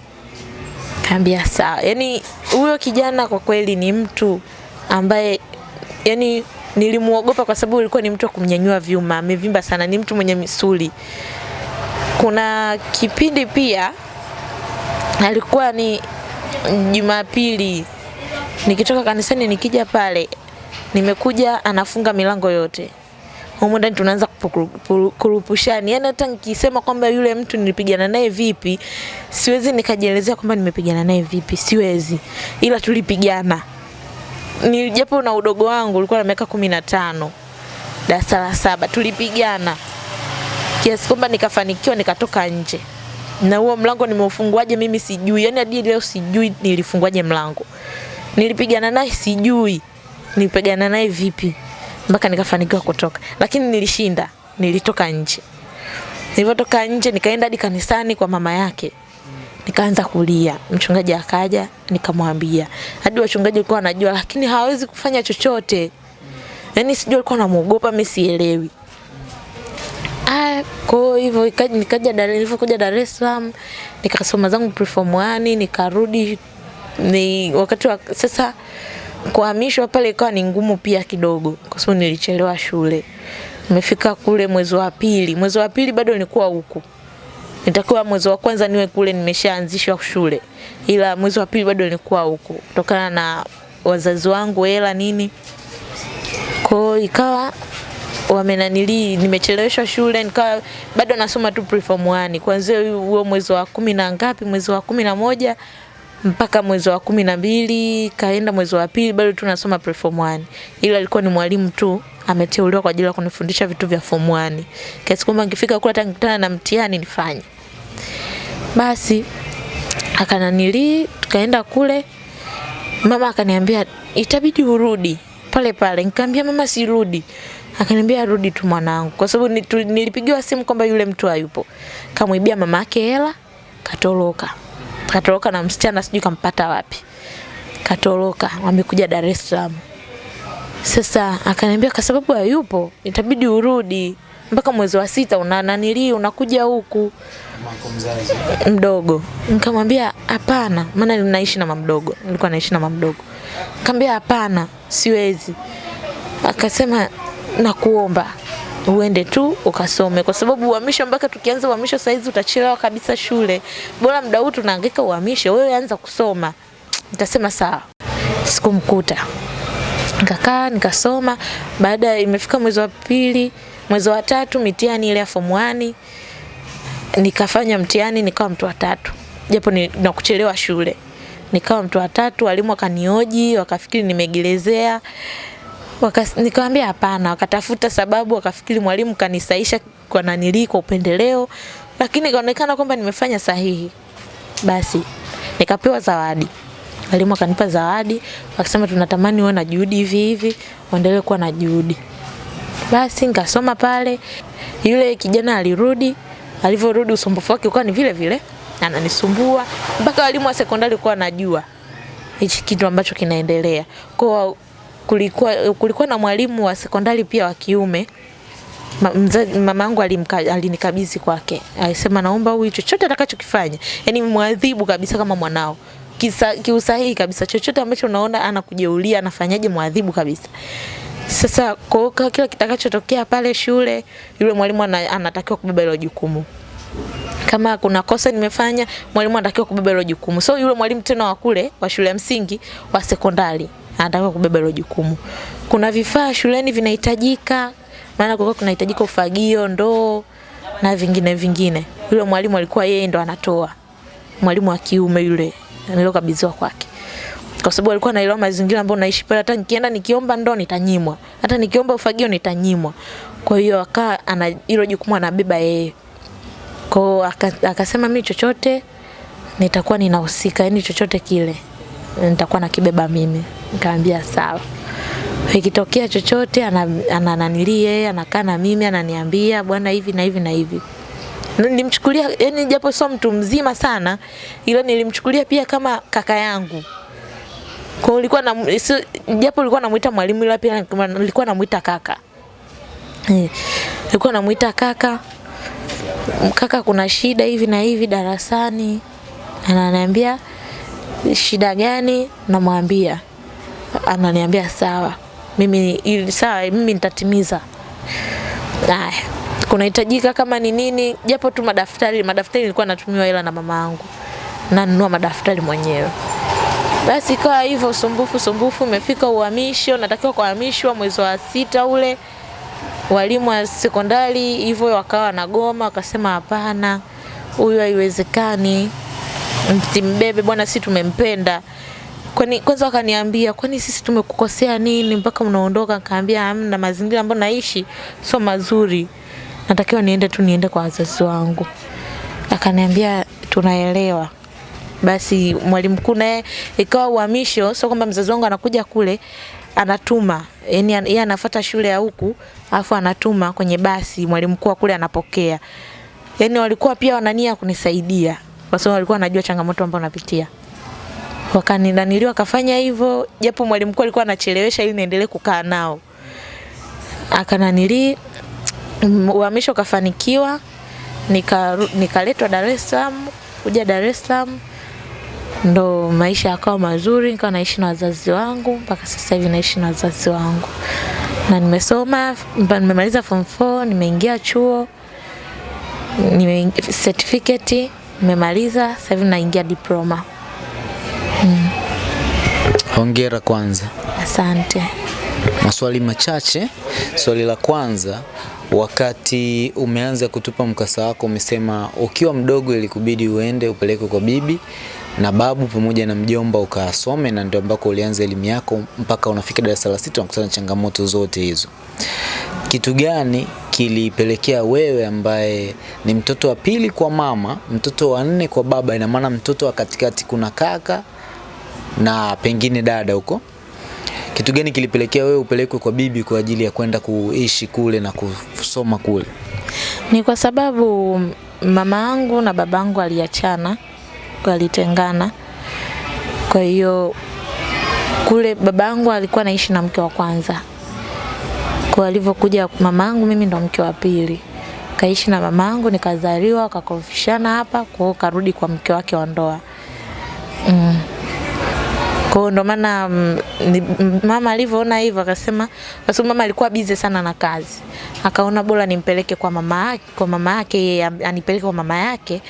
Kaambia sawa yani huyo kijana kwa kweli ni mtu ambaye yani nilimuogopa kwa sababu alikuwa ni mtu wa kumnyanyua vyuma amevimba sana ni mtu mwenye misuli. Kuna kipindi pia alikuwa ni Jumapili nikitoka kanisani nikija pale nimekuja anafunga milango yote. Humo ndani tunaanza kurupushani. Yaani hata nikisema kwamba yule mtu nilipigana naye vipi siwezi nikajielezea kwamba nimepigana naye vipi. Siwezi. Ila tulipigana. Ni japo na udogo wangu ulikuwa na miaka kumi na tano darasa la saba tulipigana. Kiasi kwamba nikafanikiwa nikatoka nje na huo mlango nimeufunguaje mimi sijui. Yani hadi leo sijui nilifunguaje mlango. Nilipigana naye sijui. Nilipigana naye vipi? Mpaka nikafanikiwa kutoka. Lakini nilishinda. Nilitoka nje. Nilipotoka nje nikaenda hadi kanisani kwa mama yake. Nikaanza kulia. Mchungaji akaja nikamwambia. Hadi wachungaji walikuwa wanajua lakini hawezi kufanya chochote. Yani sijui alikuwa anamuogopa mimi sielewi Aya, Kwa hivyo nikaja Dar nilipokuja Dar es Salaam nikasoma zangu preform 1 nikarudi ni wakati wa sasa kuhamishwa pale ikawa ni ngumu pia kidogo kwa sababu nilichelewa shule. Nimefika kule mwezi wa pili. Mwezi wa pili bado nilikuwa huku. Nitakuwa mwezi wa kwanza niwe kule nimeshaanzishwa shule. Ila mwezi wa pili bado nilikuwa huku kutokana na wazazi wangu hela nini. Kwa ikawa wamenanili nimecheleweshwa shule nikawa bado nasoma tu preform 1 kuanzia huo mwezi wa kumi na ngapi mwezi wa kumi na moja mpaka mwezi wa kumi na mbili kaenda mwezi wa pili bado tu nasoma preform 1 ila alikuwa ni mwalimu tu ameteuliwa kwa ajili ya kunifundisha vitu vya form 1 kiasi kwamba nikifika kule hata na mtihani nifanye. Basi akananili tukaenda kule. Mama akaniambia itabidi urudi. Pale pale nikamwambia mama sirudi akaniambia rudi tu mwanangu. Kwa sababu nilipigiwa simu kwamba yule mtu hayupo. Kamwibia mama yake hela katoroka. Katoroka na msichana sijui kampata wapi. Katoroka wamekuja Dar es Salaam. Sasa akaniambia kwa sababu hayupo itabidi urudi. Mpaka mwezi wa sita una nanili unakuja huku. Mdogo. Nikamwambia hapana maana ninaishi na mamdogo nilikuwa naishi na mamdogo nikamwambia hapana siwezi. Akasema nakuomba uende tu ukasome. Kwa sababu uhamisho mpaka tukianza uhamisho saizi utachelewa kabisa shule. Bora muda huu tunahangaika uhamisho wewe anza kusoma. Nitasema sawa. Sikumkuta. Nikakaa nikasoma. Baada imefika mwezi wa pili mwezi wa tatu mitihani ile ya form 1 nikafanya mtihani nikawa mtu wa tatu. Japo ni na kuchelewa shule. Nikawa mtu wa tatu walimu wakanioji wakafikiri nimegelezea nikamwambia hapana wakatafuta sababu wakafikiri mwalimu kanisaisha kwa nanilii kwa upendeleo lakini ikaonekana kwamba nimefanya sahihi. Basi nikapewa zawadi. Walimu akanipa zawadi wakasema tunatamani uwe na juhudi hivi hivi uendelee kuwa na juhudi. Basi nikasoma pale yule kijana alirudi alivyorudi usumbufu wake ukawa ni vile vile ananisumbua mpaka walimu wa sekondari kuwa najua hichi kitu ambacho kinaendelea. Kwa kulikuwa, kulikuwa na mwalimu wa sekondari pia wa kiume. Mama yangu alinikabidhi kwake. Alisema naomba huyu chochote atakachokifanya. Yani mwadhibu kabisa kama mwanao. Kisa, kiusahihi kabisa. Chochote ambacho unaona anakujeulia anafanyaje mwadhibu kabisa. Sasa kwa kila kitakachotokea pale shule yule mwalimu anatakiwa kubeba hilo jukumu. Kama kuna kosa nimefanya mwalimu anatakiwa kubeba hilo jukumu. So yule mwalimu tena wa kule wa shule ya msingi wa sekondari anatakiwa kubeba hilo jukumu. Kuna vifaa shuleni vinahitajika maana kulikuwa kunahitajika ufagio ndoo na vingine vingine. Yule mwalimu alikuwa yeye ndo anatoa. Mwalimu wa kiume yule nilokabidhiwa kwake. Kwa sababu alikuwa anaelewa mazingira ambayo naishi pale hata nikienda nikiomba ndoo nitanyimwa. Hata nikiomba ufagio nitanyimwa. Kwa hiyo akaa ana hilo jukumu anabeba yeye. Kwao akasema mimi chochote nitakuwa ninahusika yani chochote kile nitakuwa nakibeba mimi. Nikamwambia sawa. Ikitokea chochote ananilie, ana anakaa na mimi ananiambia bwana hivi na hivi na hivi. Nilimchukulia yani japo sio mtu mzima sana ila nilimchukulia pia kama kaka yangu. Kwa ulikuwa na japo ulikuwa namuita mwalimu ila pia nilikuwa namuita kaka. Eh nilikuwa namuita kaka. Kaka kuna shida hivi na hivi darasani. Ananiambia shida gani? Namwambia ananiambia sawa mimi ili sawa mimi nitatimiza. Haya kunahitajika kama ni nini japo tu madaftari madaftari nilikuwa natumiwa hela na mama yangu. Nanunua madaftari mwenyewe. Basi ikawa hivyo usumbufu sumbufu imefika uhamisho natakiwa kuhamishwa mwezi wa sita ule. Walimu wa sekondari hivyo wakawa na goma wakasema hapana huyu haiwezekani msimbebe bwana si tumempenda. Kwani kwanza wakaniambia kwani sisi tumekukosea nini? Mpaka unaondoka nikaambia hamna mazingira ambayo naishi sio mazuri. Natakiwa niende tu niende kwa wazazi wangu. Akaniambia tunaelewa. Basi mwalimu mkuu naye ikawa uhamisho sio kwamba mzazi wangu anakuja kule anatuma. Yani yeye anafuata shule ya huku afu anatuma kwenye basi mwalimu mkuu kule anapokea. Yani walikuwa pia wanania kunisaidia kwa sababu walikuwa wanajua changamoto ambazo napitia wakaninaniliwa wakafanya hivyo japo mwalimu mkuu alikuwa anachelewesha ili niendelee kukaa nao. Akananili uhamisho ukafanikiwa nikaletwa nika Dar es Salaam, kuja Dar es Salaam ndo maisha yakawa mazuri, nikawa naishi na wazazi wangu mpaka sasa hivi naishi na wazazi wangu, na nimesoma, nimemaliza form 4, nimeingia chuo, nime certificate nimemaliza, sasa hivi naingia diploma. Mm. Hongera kwanza. Asante. Maswali machache. Swali la kwanza, wakati umeanza kutupa mkasa wako, umesema ukiwa mdogo ilikubidi uende upeleke kwa bibi na babu pamoja na mjomba ukasome, na ndio ambako ulianza elimu yako mpaka unafika darasa la sita unakutana na changamoto zote hizo. Kitu gani kilipelekea wewe ambaye ni mtoto wa pili kwa mama, mtoto wa nne kwa baba, ina maana mtoto wa katikati kuna kaka na pengine dada huko, kitu gani kilipelekea wewe upelekwe kwa bibi kwa ajili ya kwenda kuishi kule na kusoma kule? Ni kwa sababu mama yangu na babangu aliachana, walitengana. Kwa hiyo kule babangu alikuwa anaishi na mke wa kwanza. Kwa alivyokuja mamangu, mimi ndo mke wa pili. Kaishi na mamangu, nikazaliwa, akakorofishana hapa, kwa karudi kwa mke wake wa ndoa. Mm. Kwa ndo maana mm, mm, mama alivyoona hivyo akasema, kwa sababu mama alikuwa bize sana na kazi, akaona bora nimpeleke kwa mama yake, kwa mama yake yeye anipeleke kwa mama yake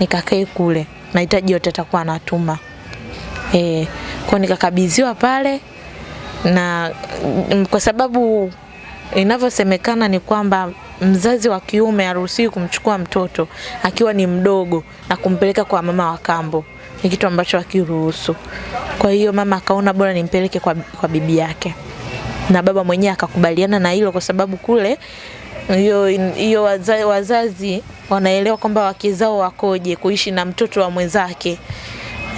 nikakae kule, mahitaji yote atakuwa anatuma. Eh, kwa nikakabidhiwa pale na kwa sababu inavyosemekana ni kwamba mzazi wa kiume haruhusiwi kumchukua mtoto akiwa ni mdogo na kumpeleka kwa mama wa kambo, ni kitu ambacho hakiruhusu. Kwa hiyo mama akaona bora nimpeleke kwa, kwa bibi yake, na baba mwenyewe akakubaliana na hilo, kwa sababu kule hiyo hiyo waza, wazazi wanaelewa kwamba wake zao wakoje, kuishi na mtoto wa mwenzake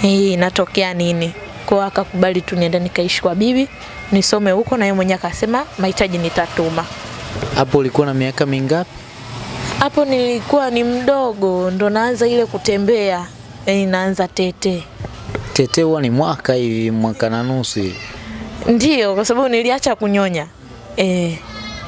hii inatokea nini. Kwa akakubali tu nienda nikaishi kwa bibi nisome huko, na yeye mwenyewe akasema mahitaji nitatuma. Hapo ulikuwa na miaka mingapi? Hapo nilikuwa ni mdogo, ndo naanza ile kutembea, yani naanza tete. Tete huwa ni mwaka hivi, mwaka na nusu. Ndio, kwa sababu niliacha kunyonya eh.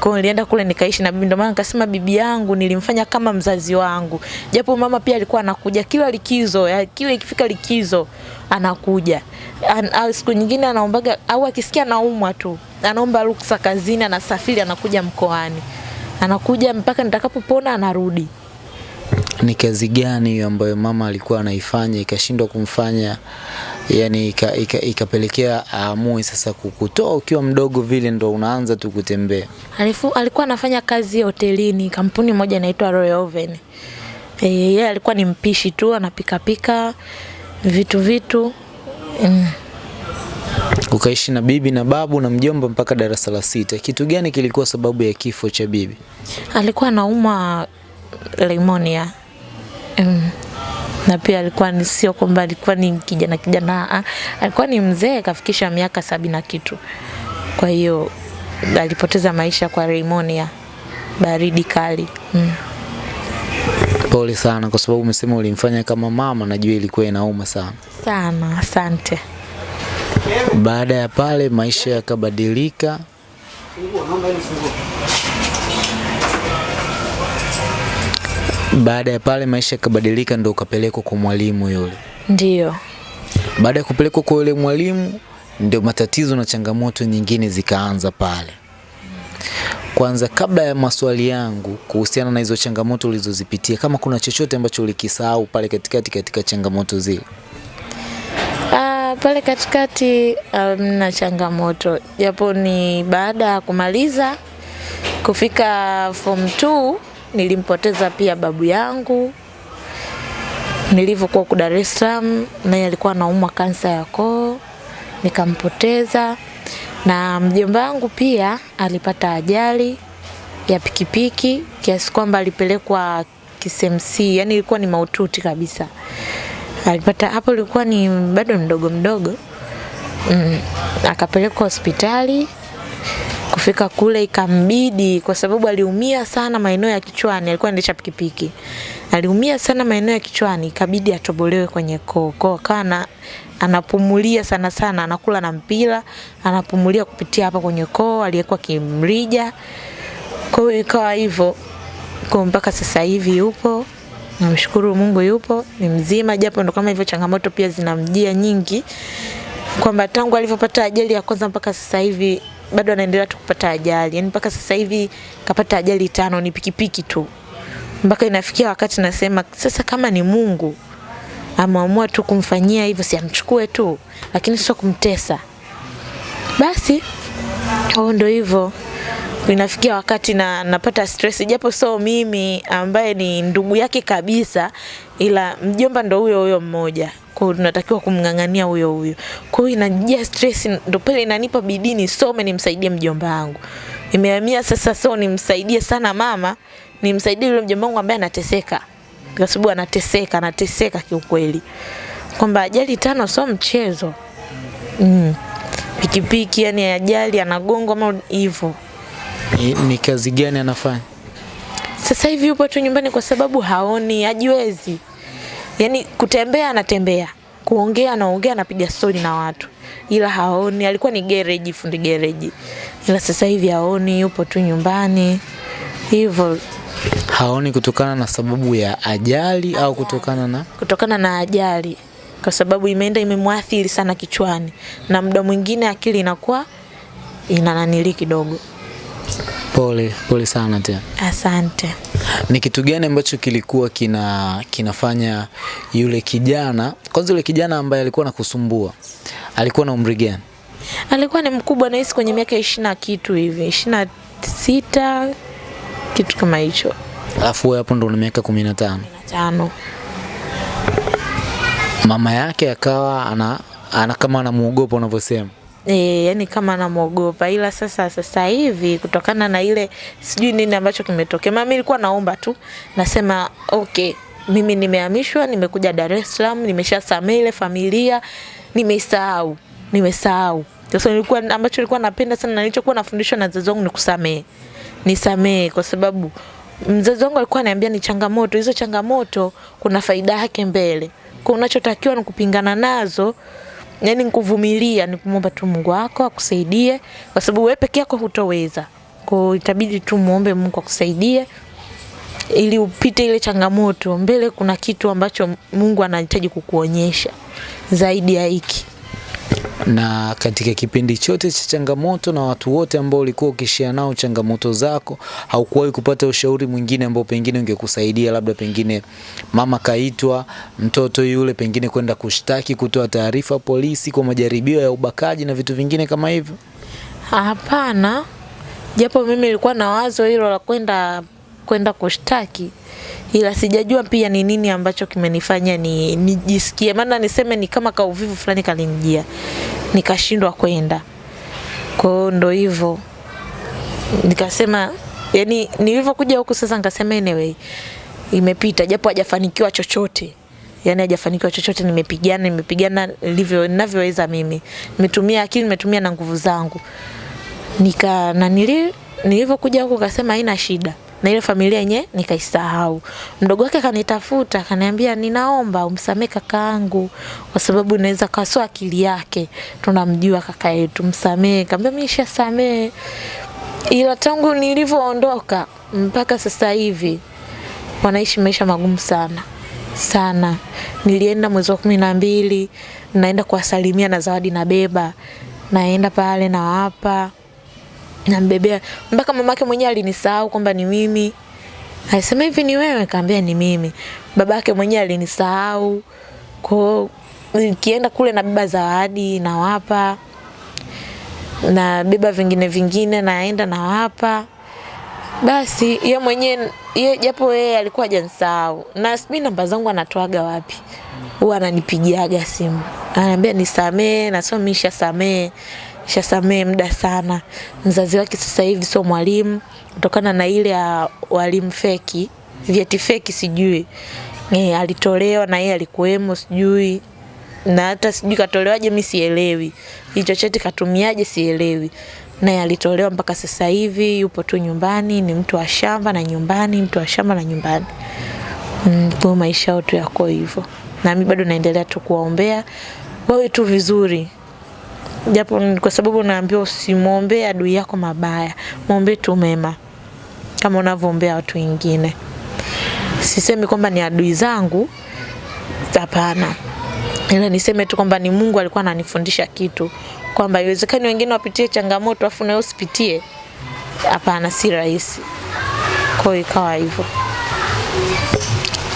Kwa nilienda kule nikaishi na bibi, ndio maana nikasema bibi yangu nilimfanya kama mzazi wangu, japo mama pia alikuwa anakuja kila likizo, ya, kila ikifika likizo anakuja. An, au siku nyingine anaombaga au akisikia naumwa tu anaomba ruksa kazini, anasafiri anakuja mkoani, anakuja mpaka nitakapopona anarudi. Ni kazi gani hiyo ambayo mama alikuwa anaifanya ikashindwa kumfanya yani ikapelekea ika- ika- aamue sasa kukutoa ukiwa mdogo vile ndo unaanza tu kutembea? Alikuwa anafanya kazi hotelini, kampuni moja inaitwa Royal Oven. Eh, yeye alikuwa ni mpishi tu, anapikapika vitu vitu. Mm. Ukaishi na bibi na babu na mjomba mpaka darasa la sita. Kitu gani kilikuwa sababu ya kifo cha bibi? Alikuwa anaumwa pneumonia. Mm. Na pia alikuwa ni sio kwamba alikuwa ni kijana kijana, ah, alikuwa ni mzee kafikisha miaka sabini na kitu. Kwa hiyo alipoteza maisha kwa pneumonia, baridi kali. Mm. Pole sana, kwa sababu umesema ulimfanya kama mama, najua ilikuwa inauma sana. Sana, asante. Baada ya pale maisha yakabadilika. Baada ya pale maisha yakabadilika, ndo ukapelekwa kwa mwalimu yule. Ndio. Baada ya kupelekwa kwa yule mwalimu, ndio matatizo na changamoto nyingine zikaanza pale. Kwanza, kabla ya maswali yangu kuhusiana na hizo changamoto ulizozipitia, kama kuna chochote ambacho ulikisahau pale katikati katika changamoto zile. Ah, pale katikati hamna changamoto, japo ni baada ya kumaliza kufika form 2 nilimpoteza pia babu yangu nilivyokuwa ku Dar es Salaam, naye alikuwa anaumwa kansa ya koo, nikampoteza. Na mjomba wangu pia alipata ajali ya pikipiki kiasi kwamba alipelekwa KCMC, yani ilikuwa ni maututi kabisa. Alipata hapo, ilikuwa ni bado mdogo mdogo mm, akapelekwa hospitali. Kufika kule ikambidi, kwa sababu aliumia sana maeneo ya kichwani, alikuwa anaendesha pikipiki, aliumia sana maeneo ya kichwani, ikabidi atobolewe kwenye koo. Akawa na anapumulia sana sana, anakula na mpira, anapumulia kupitia hapa kwenye koo, aliyekuwa kimrija. Kwa hiyo ikawa hivyo kwa mpaka sasa hivi yupo namshukuru Mungu yupo, ni mzima, japo ndo kama hivyo changamoto pia zinamjia nyingi, kwamba tangu alivyopata ajali ya kwanza mpaka sasa hivi bado anaendelea tu kupata ajali, yani mpaka sasa hivi kapata ajali tano, ni pikipiki tu, mpaka inafikia wakati nasema sasa, kama ni Mungu ameamua tu kumfanyia hivyo, si amchukue tu, lakini sio kumtesa. Basi au ndo hivyo. Inafikia wakati na napata stress, japo so mimi ambaye ni ndugu yake kabisa, ila mjomba ndo huyo huyo mmoja, kwa tunatakiwa kumng'ang'ania huyo huyo. Kwa hiyo inajia stress, ndo pale inanipa bidii nisome nimsaidie mjomba wangu. Imehamia sasa, so nimsaidie sana mama, nimsaidie yule mjomba wangu ambaye anateseka, kwa sababu anateseka, anateseka kiukweli, kwamba ajali tano so mchezo mm. Pikipiki yani ajali anagongwa ama hivyo Ni, ni kazi gani anafanya? sasa hivi yupo tu nyumbani kwa sababu haoni, hajiwezi. Yaani kutembea anatembea, kuongea anaongea, anapiga stori na watu, ila haoni. Alikuwa ni gereji, fundi gereji, ila sasa hivi haoni, yupo tu nyumbani. Hivyo, Haoni kutokana na sababu ya ajali au kutokana na? Kutokana na ajali, kwa sababu imeenda imemwathiri sana kichwani, na muda mwingine akili inakuwa inananili kidogo. Pole pole sana tena. Asante. Ni kitu gani ambacho kilikuwa kina kinafanya yule kijana kwanza, yule kijana ambaye alikuwa nakusumbua alikuwa na umri gani? alikuwa ni mkubwa nahisi kwenye miaka ishirini na kitu hivi ishirini na sita kitu kama hicho Alafu wewe hapo ndo una miaka kumi na tano. na tano Mama yake akawa ana, ana kama anamuogopa unavyosema. E, yani kama namwogopa, ila sasa sasa hivi kutokana na ile sijui nini ambacho kimetokea, mimi nilikuwa naomba tu, nasema okay, mimi nimehamishwa, nimekuja Dar es Salaam, nimeshasamehe ile familia, nimesahau, nimesahau. Sasa nilikuwa ambacho nilikuwa napenda sana na nilichokuwa nafundishwa na wazazi wangu ni kusamehe, nisamehe kwa sababu mzazi wangu alikuwa ananiambia ni changamoto, hizo changamoto kuna faida yake mbele, kwa unachotakiwa ni kupingana nazo yani nikuvumilia ni kumwomba tu Mungu wako akusaidie, kwa sababu wewe peke yako hutoweza. Kwa itabidi tu muombe Mungu akusaidie ili upite ile changamoto. Mbele kuna kitu ambacho Mungu anahitaji kukuonyesha zaidi ya hiki. Na katika kipindi chote cha changamoto na watu wote ambao ulikuwa ukishia nao changamoto zako, haukuwahi kupata ushauri mwingine ambao pengine ungekusaidia, labda pengine mama kaitwa mtoto yule pengine kwenda kushtaki, kutoa taarifa polisi kwa majaribio ya ubakaji na vitu vingine kama hivyo? Hapana, japo mimi nilikuwa na wazo hilo la kwenda kwenda kushtaki, ila sijajua pia ni nini ambacho kimenifanya ni nijisikie, maana niseme ni kama kauvivu fulani kalinijia, nikashindwa kwenda. Kwa hiyo ndo hivyo nikasema, yani nilivyokuja huku sasa, nikasema anyway, imepita, japo hajafanikiwa chochote. Yani hajafanikiwa chochote. Nimepigana, nimepigana nilivyo ninavyoweza mimi, nimetumia akili, nimetumia na nguvu zangu. Nika na nilivyokuja huku kasema haina shida na ile familia yenye nikaisahau. Mdogo wake akanitafuta akaniambia, ninaomba umsamee kakaangu kwa sababu inaweza kasoa akili yake, tunamjua kaka yetu, msamee. Kaambia mimi nishasamee, ila tangu nilivyoondoka mpaka sasa hivi wanaishi maisha magumu sana sana. Nilienda mwezi wa kumi na mbili, naenda kuwasalimia na zawadi nabeba, naenda pale nawapa nambebea mpaka mamake mwenyewe alinisahau kwamba ni mimi. Alisema hivi ni wewe? Kaambia ni mimi. Babake mwenyewe alinisahau. Kwa nikienda kule na beba zawadi nawapa, nabeba vingine vingine naenda nawapa. Basi ye mwenyewe ye, japo yeye alikuwa hajanisahau na sijui namba zangu anatoaga wapi, huwa ananipigiaga simu ananiambia nisamee, na sio mimi nishasamee shasamee muda sana. Mzazi wake sasa hivi sio mwalimu. Kutokana na ile ya walimu feki, vyeti feki sijui. E, alitolewa na yeye alikuwemo sijui. Na hata sijui katolewaje, mimi sielewi. Hicho cheti katumiaje, sielewi. Naye alitolewa mpaka sasa hivi yupo tu nyumbani, ni mtu wa shamba na nyumbani, mtu wa shamba na nyumbani. Mm, kwa maisha yao tu yako hivyo, na mimi bado naendelea tu kuwaombea wawe tu vizuri, japo kwa sababu naambiwa usimwombee adui yako mabaya, mwombee tu mema kama unavyoombea watu wengine. sisemi kwamba ni adui zangu, hapana, ila niseme tu kwamba ni Mungu alikuwa ananifundisha kitu kwamba iwezekani wengine wapitie changamoto afu na usipitie. Hapana, si rahisi. Kwa hiyo ikawa hivyo.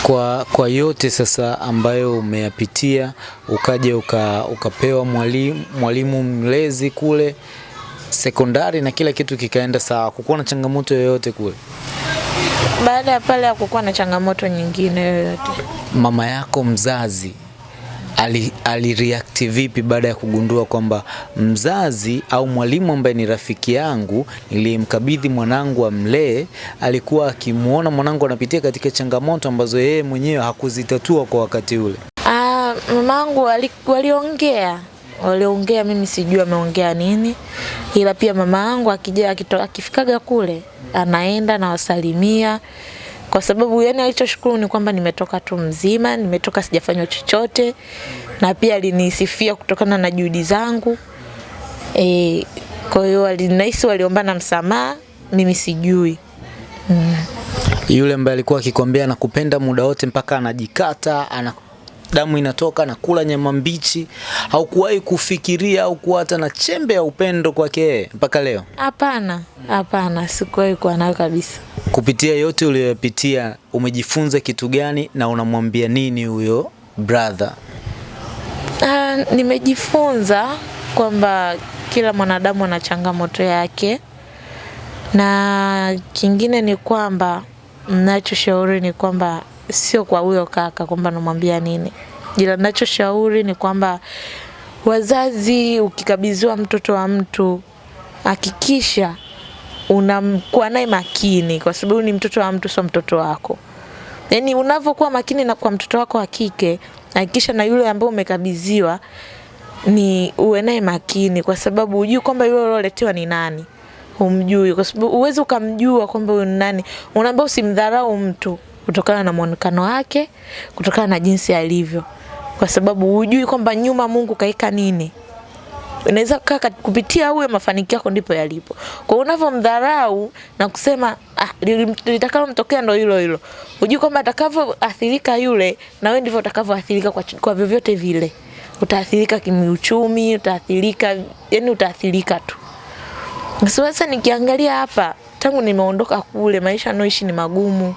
Kwa, kwa yote sasa ambayo umeyapitia ukaja uka, ukapewa mwalimu, mwalimu mlezi kule sekondari na kila kitu kikaenda sawa, kukuwa na changamoto yoyote kule? Baada ya pale hakukuwa na changamoto nyingine yoyote. Mama yako mzazi ali, vipi baada ya kugundua kwamba mzazi au mwalimu ambaye ni rafiki yangu niliyemkabidhi mwanangu amlee alikuwa akimwona mwanangu anapitia katika changamoto ambazo yeye mwenyewe hakuzitatua kwa wakati ule? Ah, mamangu waliongea waliongea, mimi sijui ameongea nini, ila pia mama yangu akija akifikaga kule anaenda na wasalimia, kwa sababu yani alichoshukuru ni kwamba nimetoka tu mzima, nimetoka sijafanywa chochote, na pia alinisifia kutokana na juhudi zangu e, kwa hiyo alinahisi waliombana msamaha, mimi sijui mm. Yule ambaye alikuwa akikwambia nakupenda muda wote mpaka anajikata ana damu inatoka na kula nyama mbichi, haukuwahi kufikiria au kuwa hata na chembe ya upendo kwake mpaka leo? hapana, hapana, sikuwahi kuwa nayo kabisa. Kupitia yote uliyopitia, umejifunza kitu gani na unamwambia nini huyo brother? Uh, nimejifunza kwamba kila mwanadamu ana changamoto yake, na kingine ni kwamba ninachoshauri ni kwamba sio kwa huyo kaka kwamba namwambia nini, ila ninachoshauri ni kwamba wazazi, ukikabidhiwa mtoto wa mtu, hakikisha unakuwa naye makini, kwa sababu ni mtoto wa mtu, sio mtoto wako. Yaani unavyokuwa makini na kwa mtoto wako wa kike, hakikisha na yule ambaye umekabidhiwa ni uwe naye makini, kwa sababu hujui kwamba yule ulioletewa ni nani, humjui, kwa sababu uwezi ukamjua kwamba huyu ni nani. Unaambia usimdharau mtu kutokana na mwonekano wake, kutokana na jinsi alivyo, kwa sababu hujui kwamba nyuma Mungu kaika nini unaweza kukaa kupitia huyo mafanikio yako ndipo yalipo. Kwa unavyomdharau na kusema ah, litakalo litakalomtokea ndo hilo hilo, hujui kwamba atakavyoathirika yule na wewe ndivyo utakavyoathirika kwa, kwa vyovyote vile. Utaathirika kimiuchumi, utaathirika yani, utaathirika tu. Sasa nikiangalia hapa, tangu nimeondoka kule, maisha naoishi ni magumu.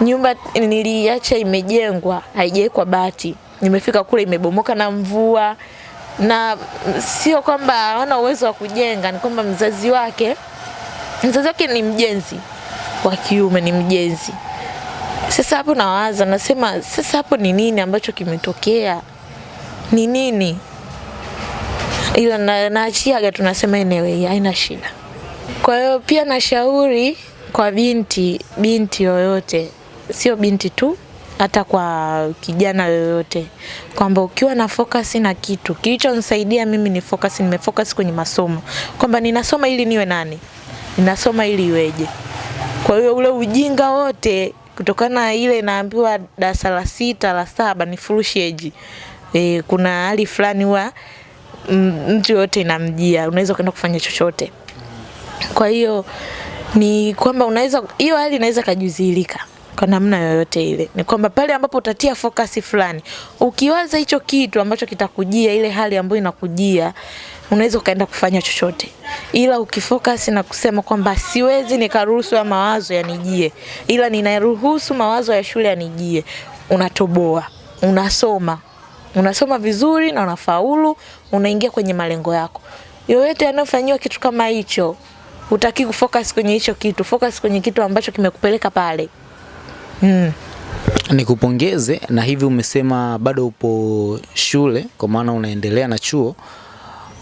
Nyumba niliacha imejengwa, haijawekwa bati, nimefika kule imebomoka na mvua na sio kwamba hawana uwezo wa kujenga, ni kwamba mzazi wake mzazi wake ni mjenzi wa kiume, ni mjenzi. Sasa hapo nawaza, nasema sasa hapo ni nini ambacho kimetokea? Ni nini? Ila na, naachiaga tunasema anyway, haina shida. Kwa hiyo pia nashauri kwa binti binti yoyote, sio binti tu, hata kwa kijana yoyote, kwamba ukiwa na focus na kitu, kilichonisaidia mimi ni focus, nimefocus kwenye masomo, kwamba ninasoma ili niwe nani, ninasoma ili iweje. Kwa hiyo ule ujinga wote kutokana na ile naambiwa darasa la sita la saba ni furusheji. E, kuna hali fulani huwa mtu yoyote inamjia, unaweza kwenda kufanya chochote. Kwa hiyo ni kwamba unaweza hiyo hali inaweza kajuzilika kwa namna yoyote ile. Ni kwamba pale ambapo utatia focus fulani, ukiwaza hicho kitu ambacho kitakujia, ile hali ambayo inakujia, unaweza ukaenda kufanya chochote, ila ukifocus na kusema kwamba siwezi nikaruhusu ya mawazo yanijie, ila ninaruhusu mawazo ya shule yanijie, unatoboa, unasoma unasoma vizuri na unafaulu, unaingia kwenye malengo yako. Yoyote yanayofanyiwa kitu kama hicho, utaki kufocus kwenye hicho kitu, focus kwenye kitu ambacho kimekupeleka pale. Mm. Nikupongeze na hivi umesema bado upo shule kwa maana unaendelea na chuo.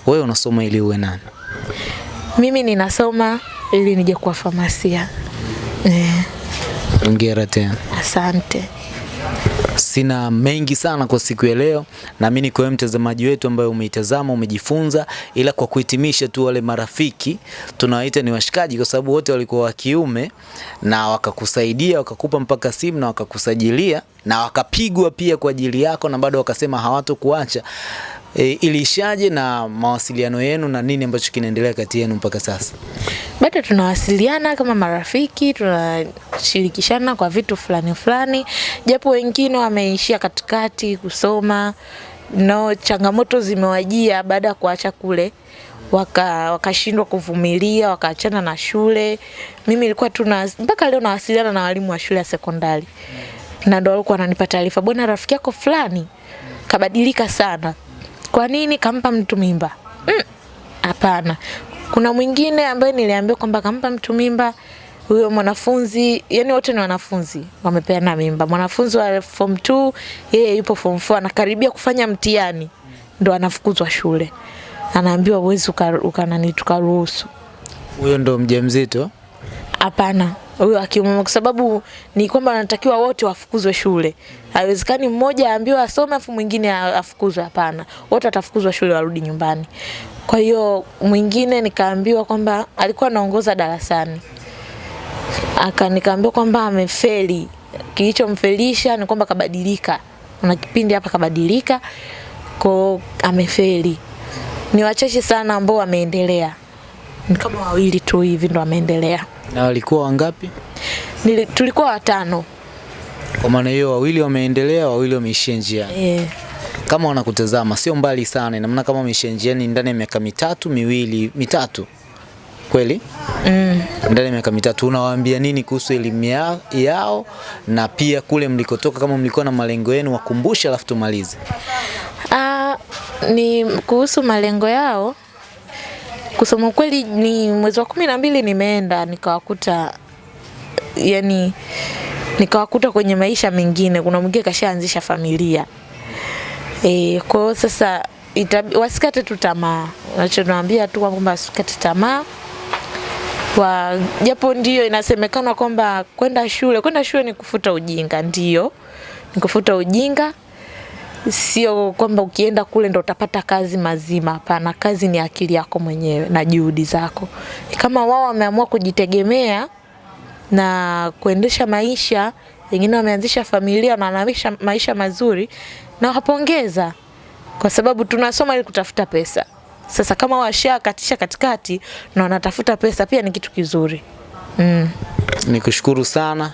Wewe unasoma ili uwe nani? Mimi ninasoma ili nije kuwa famasia. Eh, Hongera tena. asante. Sina mengi sana kwa siku ya leo. Naamini kwa mtazamaji wetu ambaye umeitazama umejifunza, ila kwa kuhitimisha tu, wale marafiki tunawaita ni washikaji, kwa sababu wote walikuwa wa kiume na wakakusaidia, wakakupa mpaka simu na wakakusajilia na wakapigwa pia kwa ajili yako, na bado wakasema hawatokuacha. E, iliishaje na mawasiliano yenu na nini ambacho kinaendelea kati yenu mpaka sasa? bado tunawasiliana kama marafiki, tunashirikishana kwa vitu fulani fulani, japo wengine wameishia katikati kusoma no, changamoto zimewajia baada ya kuacha kule waka wakashindwa kuvumilia wakaachana na shule. Mimi ilikuwa tu mpaka leo nawasiliana na walimu wa shule ya sekondari, na ndo walikuwa wananipa taarifa, bwana, rafiki yako fulani kabadilika sana. Kwa nini? Kampa mtu mimba? Mm, Hapana. Kuna mwingine ambaye niliambiwa kwamba kampa mtu mimba huyo mwanafunzi, yani wote ni wanafunzi wamepeana mimba. Mwanafunzi wa form 2 yeye yupo form 4 anakaribia kufanya mtihani, ndo anafukuzwa shule, anaambiwa uwezi ukanani tukaruhusu. Huyo ndo mjamzito? Hapana, huyo akiume, kwa sababu ni kwamba anatakiwa wote wafukuzwe shule. Haiwezekani mmoja aambiwe asome afu mwingine afukuzwe. Hapana, wote watafukuzwa shule warudi nyumbani. Kwa hiyo mwingine nikaambiwa kwamba alikuwa anaongoza darasani, aka nikaambiwa kwamba amefeli. Kilichomfelisha ni kwamba kabadilika, kuna kipindi hapa kabadilika, kwa amefeli. Ni wachache sana ambao wameendelea, ni kama wawili tu hivi ndo wameendelea. Na walikuwa wangapi? Nili, tulikuwa watano Kwa maana hiyo wawili wameendelea, wawili wameishia njiani. Yeah. Kama wanakutazama sio mbali sana, ina maana kama wameishia njiani ndani ya miaka mitatu miwili mitatu, kweli? mm, ndani ya miaka mitatu unawaambia nini kuhusu elimu yao, yao na pia kule mlikotoka, kama mlikuwa na malengo yenu wakumbushe, alafu tumalize. ah, ni kuhusu malengo yao. Kusema ukweli, ni mwezi wa kumi na mbili nimeenda nikawakuta, yani nikawakuta kwenye maisha mengine. Kuna mwingine kashaanzisha familia e, kwa hiyo sasa itabi, wasikate tu tamaa. Nachonaambia tu kwamba wasikate tamaa wa japo ndio inasemekana kwamba kwenda shule kwenda shule ni kufuta ujinga, ndio ni kufuta ujinga, sio kwamba ukienda kule ndo utapata kazi mazima. Hapana, kazi ni akili yako mwenyewe na juhudi zako. Kama wao wameamua kujitegemea na kuendesha maisha, wengine wameanzisha familia na wanaisha maisha mazuri, na wapongeza kwa sababu tunasoma ili kutafuta pesa. Sasa kama washakatisha katikati na wanatafuta pesa, pia ni kitu kizuri mm. Nikushukuru sana,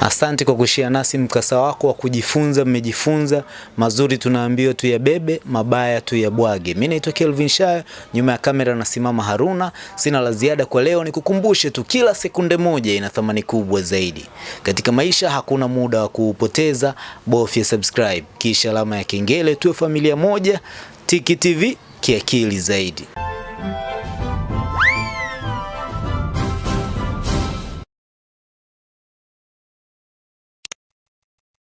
asante kwa kushia nasi mkasa wako wa kujifunza. Mmejifunza mazuri, tunaambiwa tuyabebe, mabaya tuyabwage. Mimi naitwa Kelvin Shaya, nyuma ya kamera nasimama Haruna. Sina la ziada kwa leo, nikukumbushe tu, kila sekunde moja ina thamani kubwa zaidi katika maisha. Hakuna muda wa kuupoteza, bofya subscribe kisha alama ya kengele, tuwe familia moja. Tiki TV kiakili zaidi.